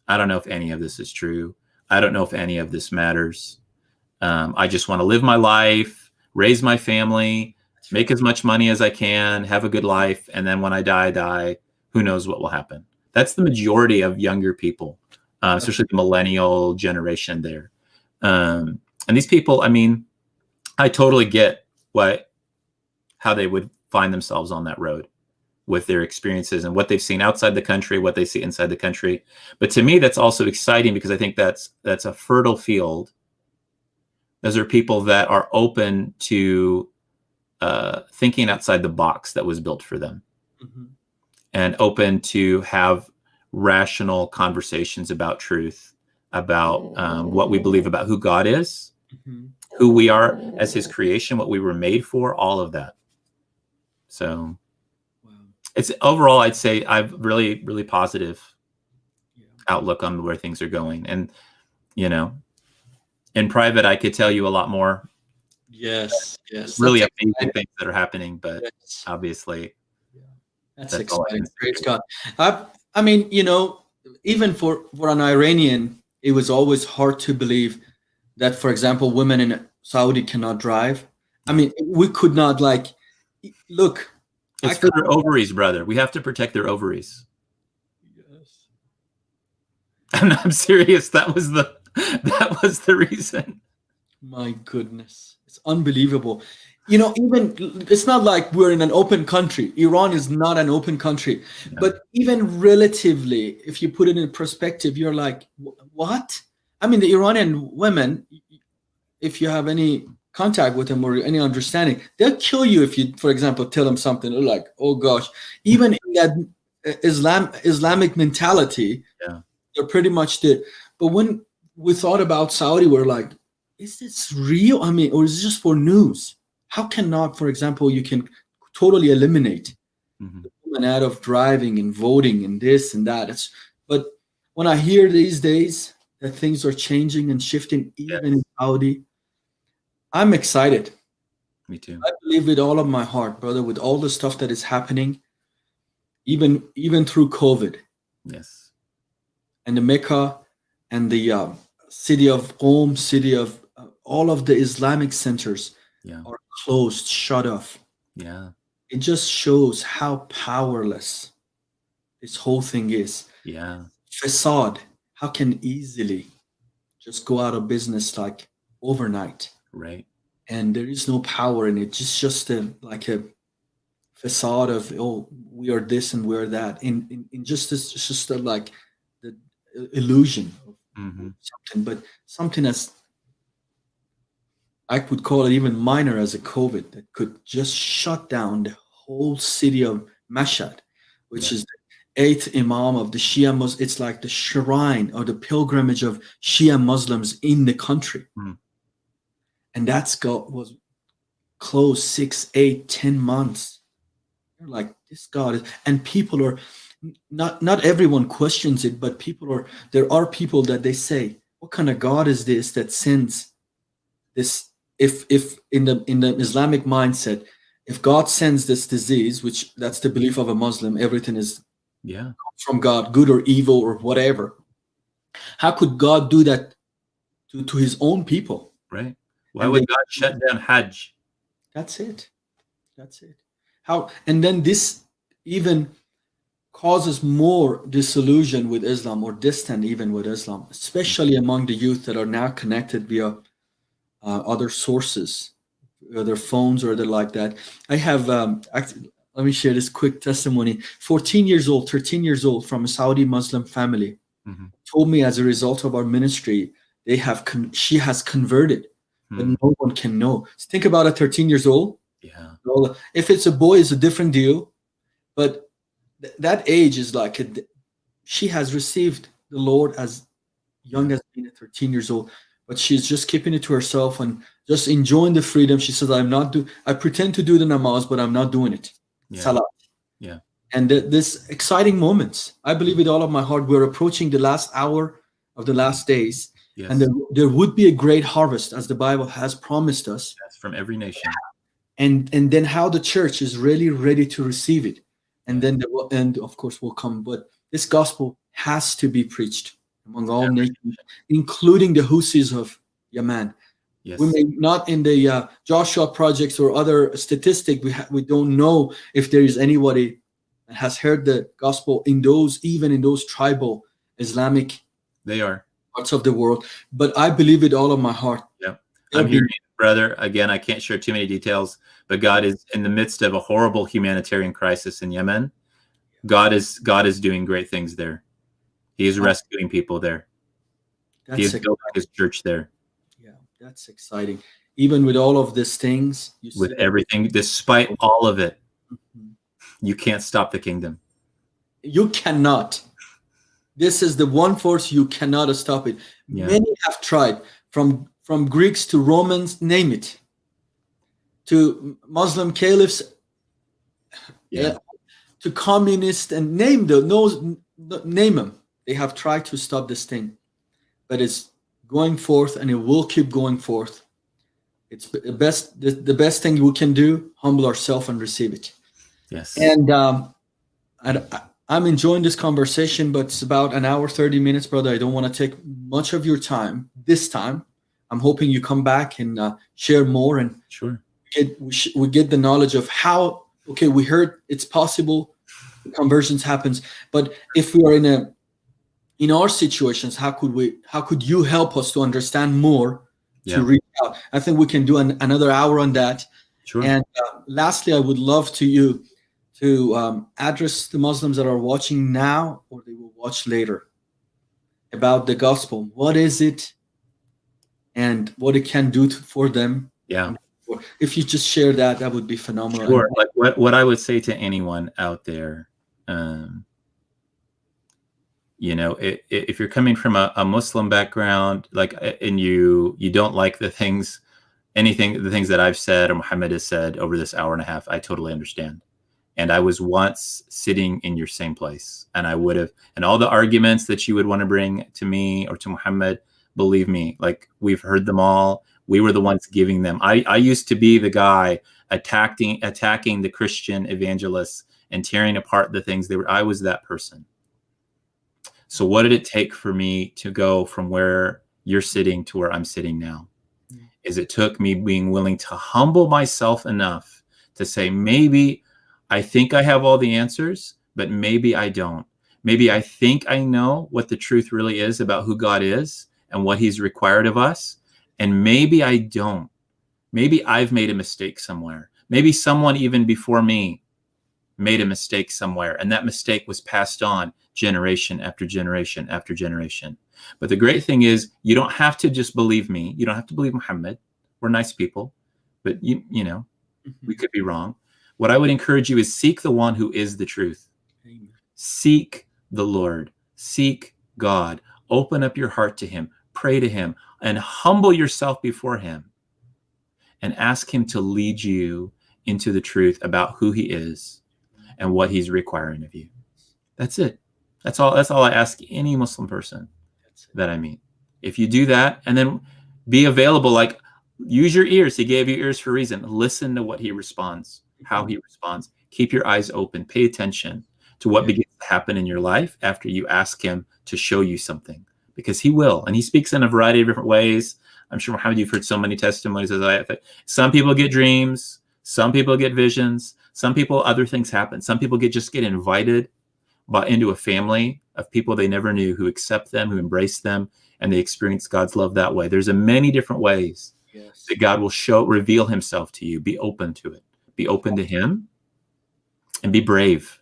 I don't know if any of this is true. I don't know if any of this matters. Um, I just want to live my life, raise my family, make as much money as I can, have a good life, and then when I die, I die. Who knows what will happen? That's the majority of younger people uh, especially the millennial generation there. Um, and these people, I mean, I totally get what how they would find themselves on that road with their experiences and what they've seen outside the country, what they see inside the country. But to me, that's also exciting because I think that's that's a fertile field. Those are people that are open to uh, thinking outside the box that was built for them Mhm. and open to have rational conversations about truth, about um, what we believe about who God is, Mhm. who we are as His creation, what we were made for, all of that. So, Wow. it's overall, I'd say I've really, really positive Yeah. outlook on where things are going. And, you know, in private, I could tell you a lot more Yes, yes. really that's amazing exciting. things that are happening, but Yes. obviously, That's, That's exciting. Praise God. I, I mean, you know, even for, for an Iranian, it was always hard to believe that, for example, women in Saudi cannot drive. I mean, we could not like look. it's I for their ovaries, brother. We have to protect their ovaries. Yes. <laughs> And I'm serious. That was the <laughs> that was the reason. My goodness, it's unbelievable. You know, even it's not like we're in an open country. Iran is not an open country, but even relatively, if you put it in perspective, you're like, what? I mean, the Iranian women, if you have any contact with them or any understanding, they'll kill you if you, for example, tell them something. They're like, oh gosh, even in that Islam Islamic mentality, Yeah. they're pretty much the. But when we thought about Saudi, we're like, is this real? I mean, or is it just for news? How cannot, for example, you can totally eliminate Mhm. women out of driving and voting and this and that. It's but when I hear these days that things are changing and shifting even in Saudi, I'm excited. Me too. I believe with all of my heart, brother, with all the stuff that is happening, even even through COVID Yes. and the Mecca and the um, city of Qom, city of uh, all of the Islamic centers Yeah. are closed, shut off. Yeah. It just shows how powerless this whole thing is. Yeah. Facade, how can easily just go out of business like overnight, Right. and there is no power in it. Just just a like a facade of oh we are this and we're that. In in, in just this, it's just a, like the illusion of hmm something, but something as I could call it even minor as a COVID that could just shut down the whole city of Mashhad, which Yeah. is the eighth Imam of the Shia Muslims. It's like the shrine or the pilgrimage of Shia Muslims in the country. Hmm. And that's got was closed six, eight, ten months. You're like, this God is, and people are not not everyone questions it, but people are there are people that they say, what kind of God is this that sends this if if in the in the Islamic mindset, if God sends this disease, which that's the belief of a Muslim, everything is Yeah. from God, good or evil or whatever. How could God do that to, to his own people? Right. Why And would they- God shut down Hajj? That's it. That's it. How and then this even causes more disillusion with Islam or distant even with Islam, especially among the youth that are now connected via uh, other sources, whether phones or other like that. I have um, act- let me share this quick testimony. 14 years old, 13 years old from a Saudi Muslim family Mhm. told me as a result of our ministry, they have con- she has converted, but Hmm. no one can know. Think about a 13 years old Yeah. well, if it's a boy, it's a different deal. But th- that age is like a, she has received the Lord as young as being 13 years old, but she's just keeping it to herself and just enjoying the freedom. She says, "I'm not do. I pretend to do the namaz, but I'm not doing it." Yeah. Salah. Yeah. And th- this exciting moments, I believe with all of my heart, we're approaching the last hour of the last days, Yes. and there, there would be a great harvest, as the Bible has promised us Yes, from every nation. and and then how the church is really ready to receive it and then the end of course will come but this gospel has to be preached among all Every nations including the Houthis of yemen Yes. we may not in the uh, joshua projects or other statistic we, ha- we don't know if there is anybody that has heard the gospel in those even in those tribal islamic They are. parts of the world but i believe it all of my heart there'll I'm hearing, brother, again, I can't share too many details, but God is in the midst of a horrible humanitarian crisis in Yemen. God is God is doing great things there. He is rescuing people there. He is that's building his church there Yeah, that's exciting. Even with all of these things, you with see- everything. Despite all of it, Mhm. you can't stop the kingdom. you cannot. This is the one force you cannot stop it. Yeah. Many have tried, from from Greeks to Romans, name it, to Muslim caliphs, Yeah. to communist and name the no, name them. They have tried to stop this thing, but it's going forth and it will keep going forth. It's the best the, the best thing we can do, humble ourselves and receive it. Yes. And um, I, I'm enjoying this conversation, but it's about an hour, 30 minutes, brother. I don't want to take much of your time this time. I'm hoping you come back and uh, share more and sure. get, we, we get the knowledge of how, okay, we heard it's possible conversions happens, but if we are in a, in our situations, how could we, how could you help us to understand more Yeah. to reach out? I think we can do an, another hour on that. Sure. And uh, lastly, I would love to you to um, address the Muslims that are watching now or they will watch later about the gospel. What is it, and what it can do to, for them? yeah. If you just share that, that would be phenomenal. Sure. Like what, what I would say to anyone out there, um, you know, i- i- if you're coming from a, a Muslim background, like, and you you don't like the things, anything, the things that I've said or Muhammad has said over this hour and a half, I totally understand. And I was once sitting in your same place, and I would have, and all the arguments that you would want to bring to me or to Muhammad, believe me, like we've heard them all. We were the ones giving them. I, I used to be the guy attacking attacking the Christian evangelists and tearing apart the things they were. I was that person. So what did it take for me to go from where you're sitting to where I'm sitting now? Mm. Is it took me being willing to humble myself enough to say maybe I think I have all the answers, but maybe I don't. Maybe I think I know what the truth really is about who God is and what he's required of us, and maybe I don't. Maybe I've made a mistake somewhere. Maybe someone even before me made a mistake somewhere, and that mistake was passed on generation after generation after generation. But the great thing is, you don't have to just believe me. You don't have to believe Muhammad. We're nice people, but you you know mm-hmm. we could be wrong. What I would encourage you is seek the one who is the truth. Amen. Seek the Lord. Seek God. Open up your heart to Him. Pray to Him and humble yourself before Him and ask Him to lead you into the truth about who He is and what He's requiring of you. That's it. That's all. That's all I ask any Muslim person that I meet. If you do that and then be available, like use your ears. He gave you ears for a reason. Listen to what he responds, how he responds. Keep your eyes open. Pay attention to what Yeah. begins to happen in your life after you ask him to show you something, because he will. And he speaks in a variety of different ways. I'm sure, Muhammad, you've heard so many testimonies. As I, have. some people get dreams, some people get visions, some people other things happen. Some people get just get invited but into a family of people they never knew who accept them, who embrace them, and they experience God's love that way. There's a many different ways Yes. that God will show, reveal Himself to you. Be open to it. Be open to Him, and be brave.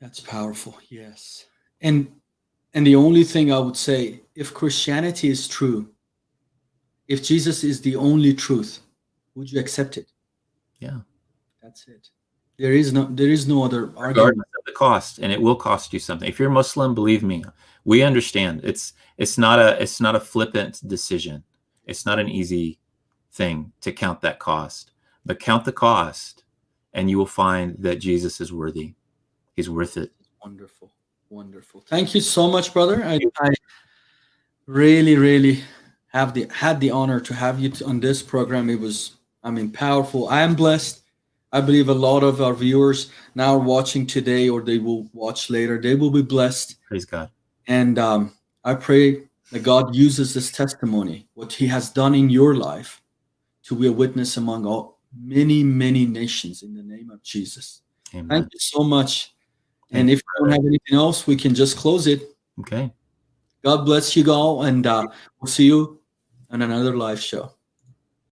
That's powerful. Yes. And and the only thing I would say, if Christianity is true, if Jesus is the only truth, would you accept it? Yeah. That's it. There is no there is no other argument. regardless of the cost and it will cost you something if you're muslim believe me we understand it's it's not a it's not a flippant decision it's not an easy thing to count that cost but count the cost and you will find that jesus is worthy he's worth it Wonderful. Wonderful. Thank you so much, brother. I, I really, really have the had the honor to have you on this program. It was, I mean, powerful. I am blessed. I believe a lot of our viewers now are watching today or they will watch later. They will be blessed. praise god And um, I pray that God uses this testimony, what He has done in your life, to be a witness among all many, many nations in the name of Jesus. amen Thank you so much. And if you don't have anything else, we can just close it. okay God bless you all, and uh, we'll see you on another live show.